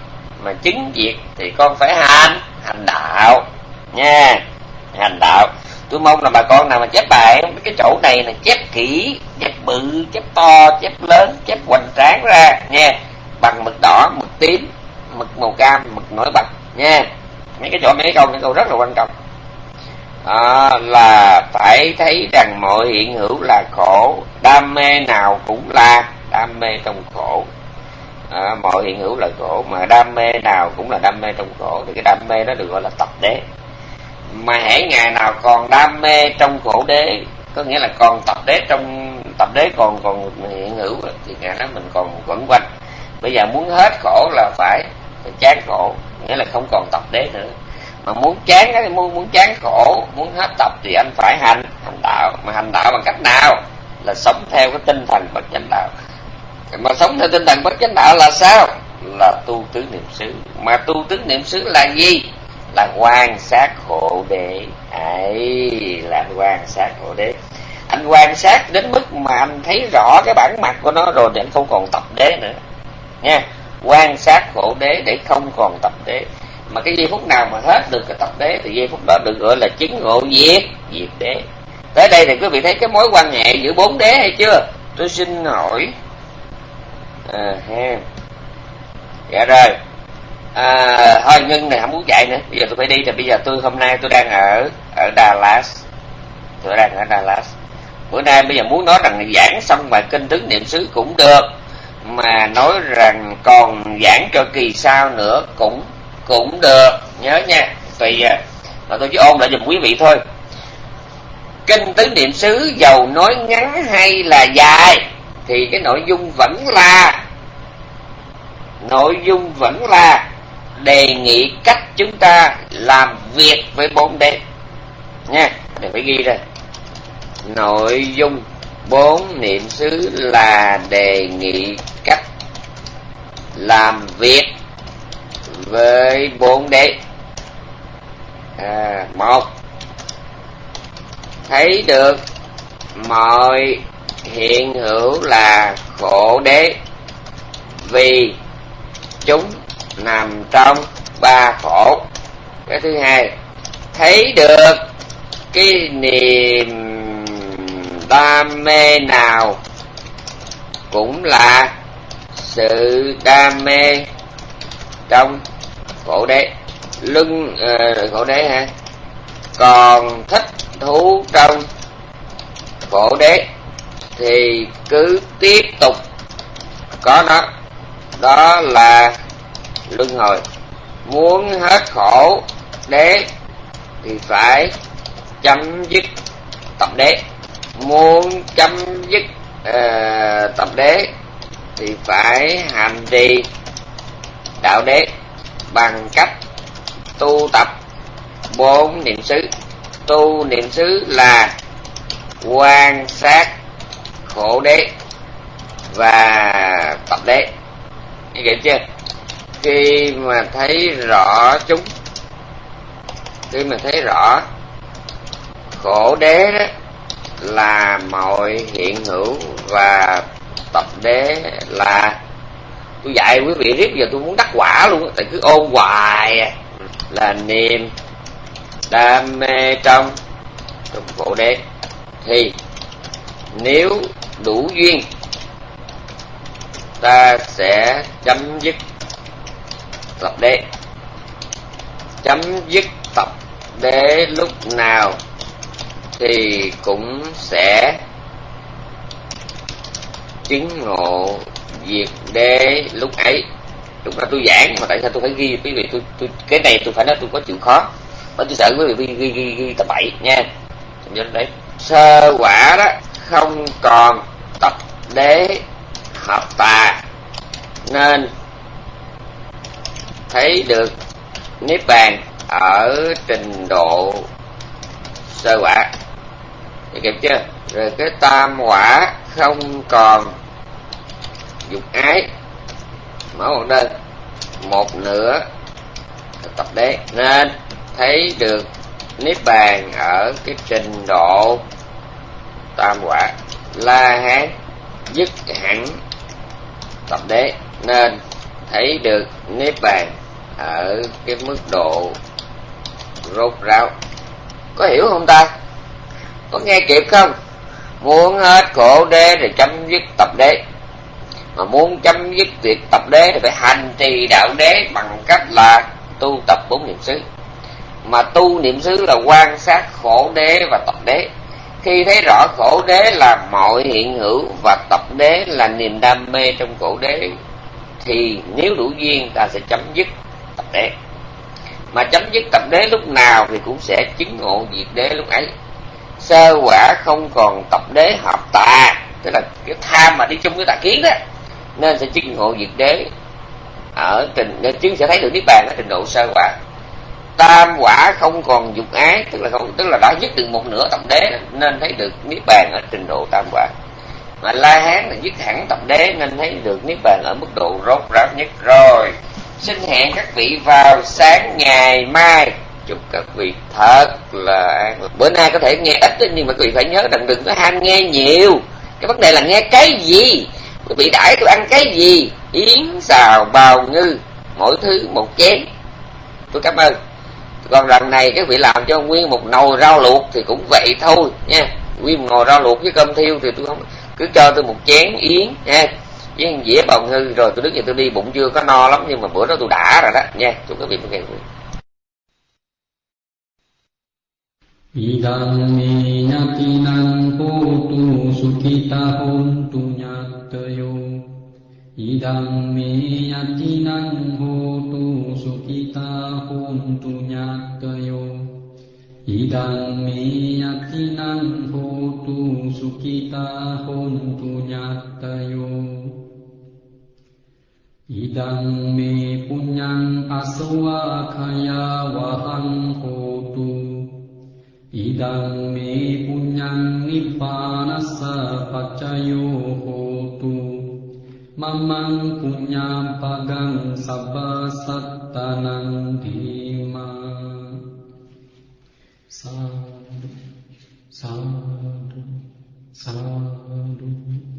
mà chứng diệt thì con phải hành hành đạo, nha, hành đạo. Tôi mong là bà con nào mà chép bài cái chỗ này là chép kỹ, chép bự, chép to, chép lớn, chép hoành tráng ra, nha. Bằng mực đỏ, mực tím, mực màu cam, mực nổi bật, nha mấy cái chỗ mấy cái câu mấy câu rất là quan trọng. À, là phải thấy rằng mọi hiện hữu là khổ đam mê nào cũng là đam mê trong khổ. À, mọi hiện hữu là khổ mà đam mê nào cũng là đam mê trong khổ. Thì cái đam mê đó được gọi là tập đế. Mà hễ ngày nào còn đam mê trong khổ đế có nghĩa là còn tập đế trong tập đế còn còn hiện hữu thì ngày đó mình còn quẩn quanh. Bây giờ muốn hết khổ là phải, phải chán khổ nghĩa là không còn tập đế nữa. Mà muốn chán cái, muốn muốn chán khổ, muốn hết tập thì anh phải hành hành đạo. Mà hành đạo bằng cách nào? Là sống theo cái tinh thần bất chánh đạo. Mà sống theo tinh thần bất chánh đạo là sao? Là tu tứ niệm xứ. Mà tu tứ niệm xứ là gì? Là quan sát khổ đế. Ấy, là quan sát khổ đế. Anh quan sát đến mức mà anh thấy rõ cái bản mặt của nó rồi thì anh không còn tập đế nữa. Nha quan sát khổ đế để không còn tập đế. Mà cái giây phút nào mà hết được cái tập đế thì giây phút đó được gọi là chứng ngộ diệt diệt đế. Tới đây thì quý vị thấy cái mối quan hệ giữa bốn đế hay chưa? Tôi xin hỏi. À, ha. Dạ rồi. À, thôi nhân này không muốn chạy nữa. Bây giờ tôi phải đi thì bây giờ tôi hôm nay tôi đang ở ở Dallas. Tôi đang ở Dallas. Bữa nay bây giờ muốn nói rằng giảng xong bài kinh tứ niệm xứ cũng được mà nói rằng còn giảng cho kỳ sau nữa cũng cũng được. Nhớ nha. Tùy à mà tôi chỉ ôn lại giùm quý vị thôi. Kinh tứ niệm xứ giàu nói ngắn hay là dài? Thì cái nội dung vẫn là, nội dung vẫn là đề nghị cách chúng ta làm việc với bốn đế. Nha, để phải ghi ra. Nội dung bốn niệm xứ là đề nghị cách làm việc với bốn đế. À, một thấy được mọi hiện hữu là khổ đế vì chúng nằm trong ba khổ. Cái thứ hai thấy được cái niềm đam mê nào cũng là sự đam mê trong khổ đế. Lưng uh, ờ, khổ đế ha còn thích thú trong khổ đế thì cứ tiếp tục có nó. Đó là luân hồi. Muốn hết khổ đế thì phải chấm dứt tập đế muốn chấm dứt uh, tập đế thì phải hành trì đạo đế bằng cách tu tập bốn niệm xứ. Tu niệm xứ là quan sát khổ đế và tập đế. Như vậy chưa? Khi mà thấy rõ chúng khi mà thấy rõ khổ đế đó là mọi hiện hữu và tập đế là tôi dạy quý vị riết giờ tôi muốn đắc quả luôn tại cứ ôn hoài à. là niềm đam mê trong trong khổ đế. Thì nếu đủ duyên, ta sẽ chấm dứt tập đế. Chấm dứt tập đế lúc nào thì cũng sẽ chứng ngộ diệt đế lúc ấy. Lúc đó tôi giảng mà tại sao tôi phải ghi? Quý vị tôi, tôi cái này tôi phải nói tôi có chịu khó. Bởi tôi sợ quý vị ghi ghi ghi, ghi tập bảy nha. Nhớ đấy. Sơ quả đó không còn tập đế hợp tà. Nên thấy được niết bàn ở trình độ sơ quả thì kịp chưa rồi cái tam quả không còn dục ái. Mở một đơn một nửa tập đế. Nên thấy được niết bàn ở cái trình độ tam quả. La hán dứt hẳn tập đế. Nên thấy được niết bàn ở cái mức độ rốt ráo. Có hiểu không ta? Có nghe kịp không? Muốn hết khổ đế thì chấm dứt tập đế. Mà muốn chấm dứt việc tập đế thì phải hành trì đạo đế bằng cách là tu tập bốn niệm xứ. Mà tu niệm xứ là quan sát khổ đế và tập đế. Khi thấy rõ khổ đế là mọi hiện hữu và tập đế là niềm đam mê trong khổ đế, thì nếu đủ duyên ta sẽ chấm dứt tập đế. Mà chấm dứt tập đế lúc nào thì cũng sẽ chứng ngộ diệt đế lúc ấy sơ quả không còn tập đế hợp tà. Tức là cái tham mà đi chung với tà kiến đó nên sẽ chứng ngộ diệt đế. Ở trình, nên chứng sẽ thấy được niết bàn ở trình độ sơ quả. Tam quả không còn dục ái, tức là không, tức là đã dứt được một nửa tập đế, nên thấy được niết bàn ở trình độ tam quả. Mà la hán là dứt hẳn tập đế, nên thấy được niết bàn ở mức độ rốt ráo nhất. Rồi, xin hẹn các vị vào sáng ngày mai chúc các vị thật là an bữa nay có thể nghe ít nhưng mà quý vị phải nhớ rằng đừng có ham nghe nhiều. Cái vấn đề là nghe cái gì? Quý vị đãi tôi ăn cái gì? Yến xào bào ngư, mỗi thứ một chén. Tôi cảm ơn. Còn lần này, các vị làm cho nguyên một nồi rau luộc thì cũng vậy thôi, nha. Nguyên một nồi rau luộc với cơm thiêu thì tôi không cứ cho tôi một chén yến, nha. Với dĩa bào ngư, rồi tôi đứng dậy tôi đi, bụng chưa có no lắm, nhưng mà bữa đó tôi đã rồi đó, nha. Chúc các vị một ngày vui. ඉදං මේ ඥාතිනං හෝතු සුඛිතා හොන්තු ඥාතයෝ ඉදං මේ ඥාතිනං හෝතු සුඛිතා හොන්තු ඥාතයෝ ඉදං මේ ඥාතිනං හෝතු සුඛිතා හොන්තු ඥාතයෝ ඉදං මේ පුඤ්ඤං අසවාඛයා වහං හෝ ඉදං මේ පුඤ්ඤං නිබ්බානස්ස පච්චයෝ හෝතු මම්මං පුඤ්ඤං පගං සබ්බ සත්තනං ධීමා සාදු සාදු සාදු.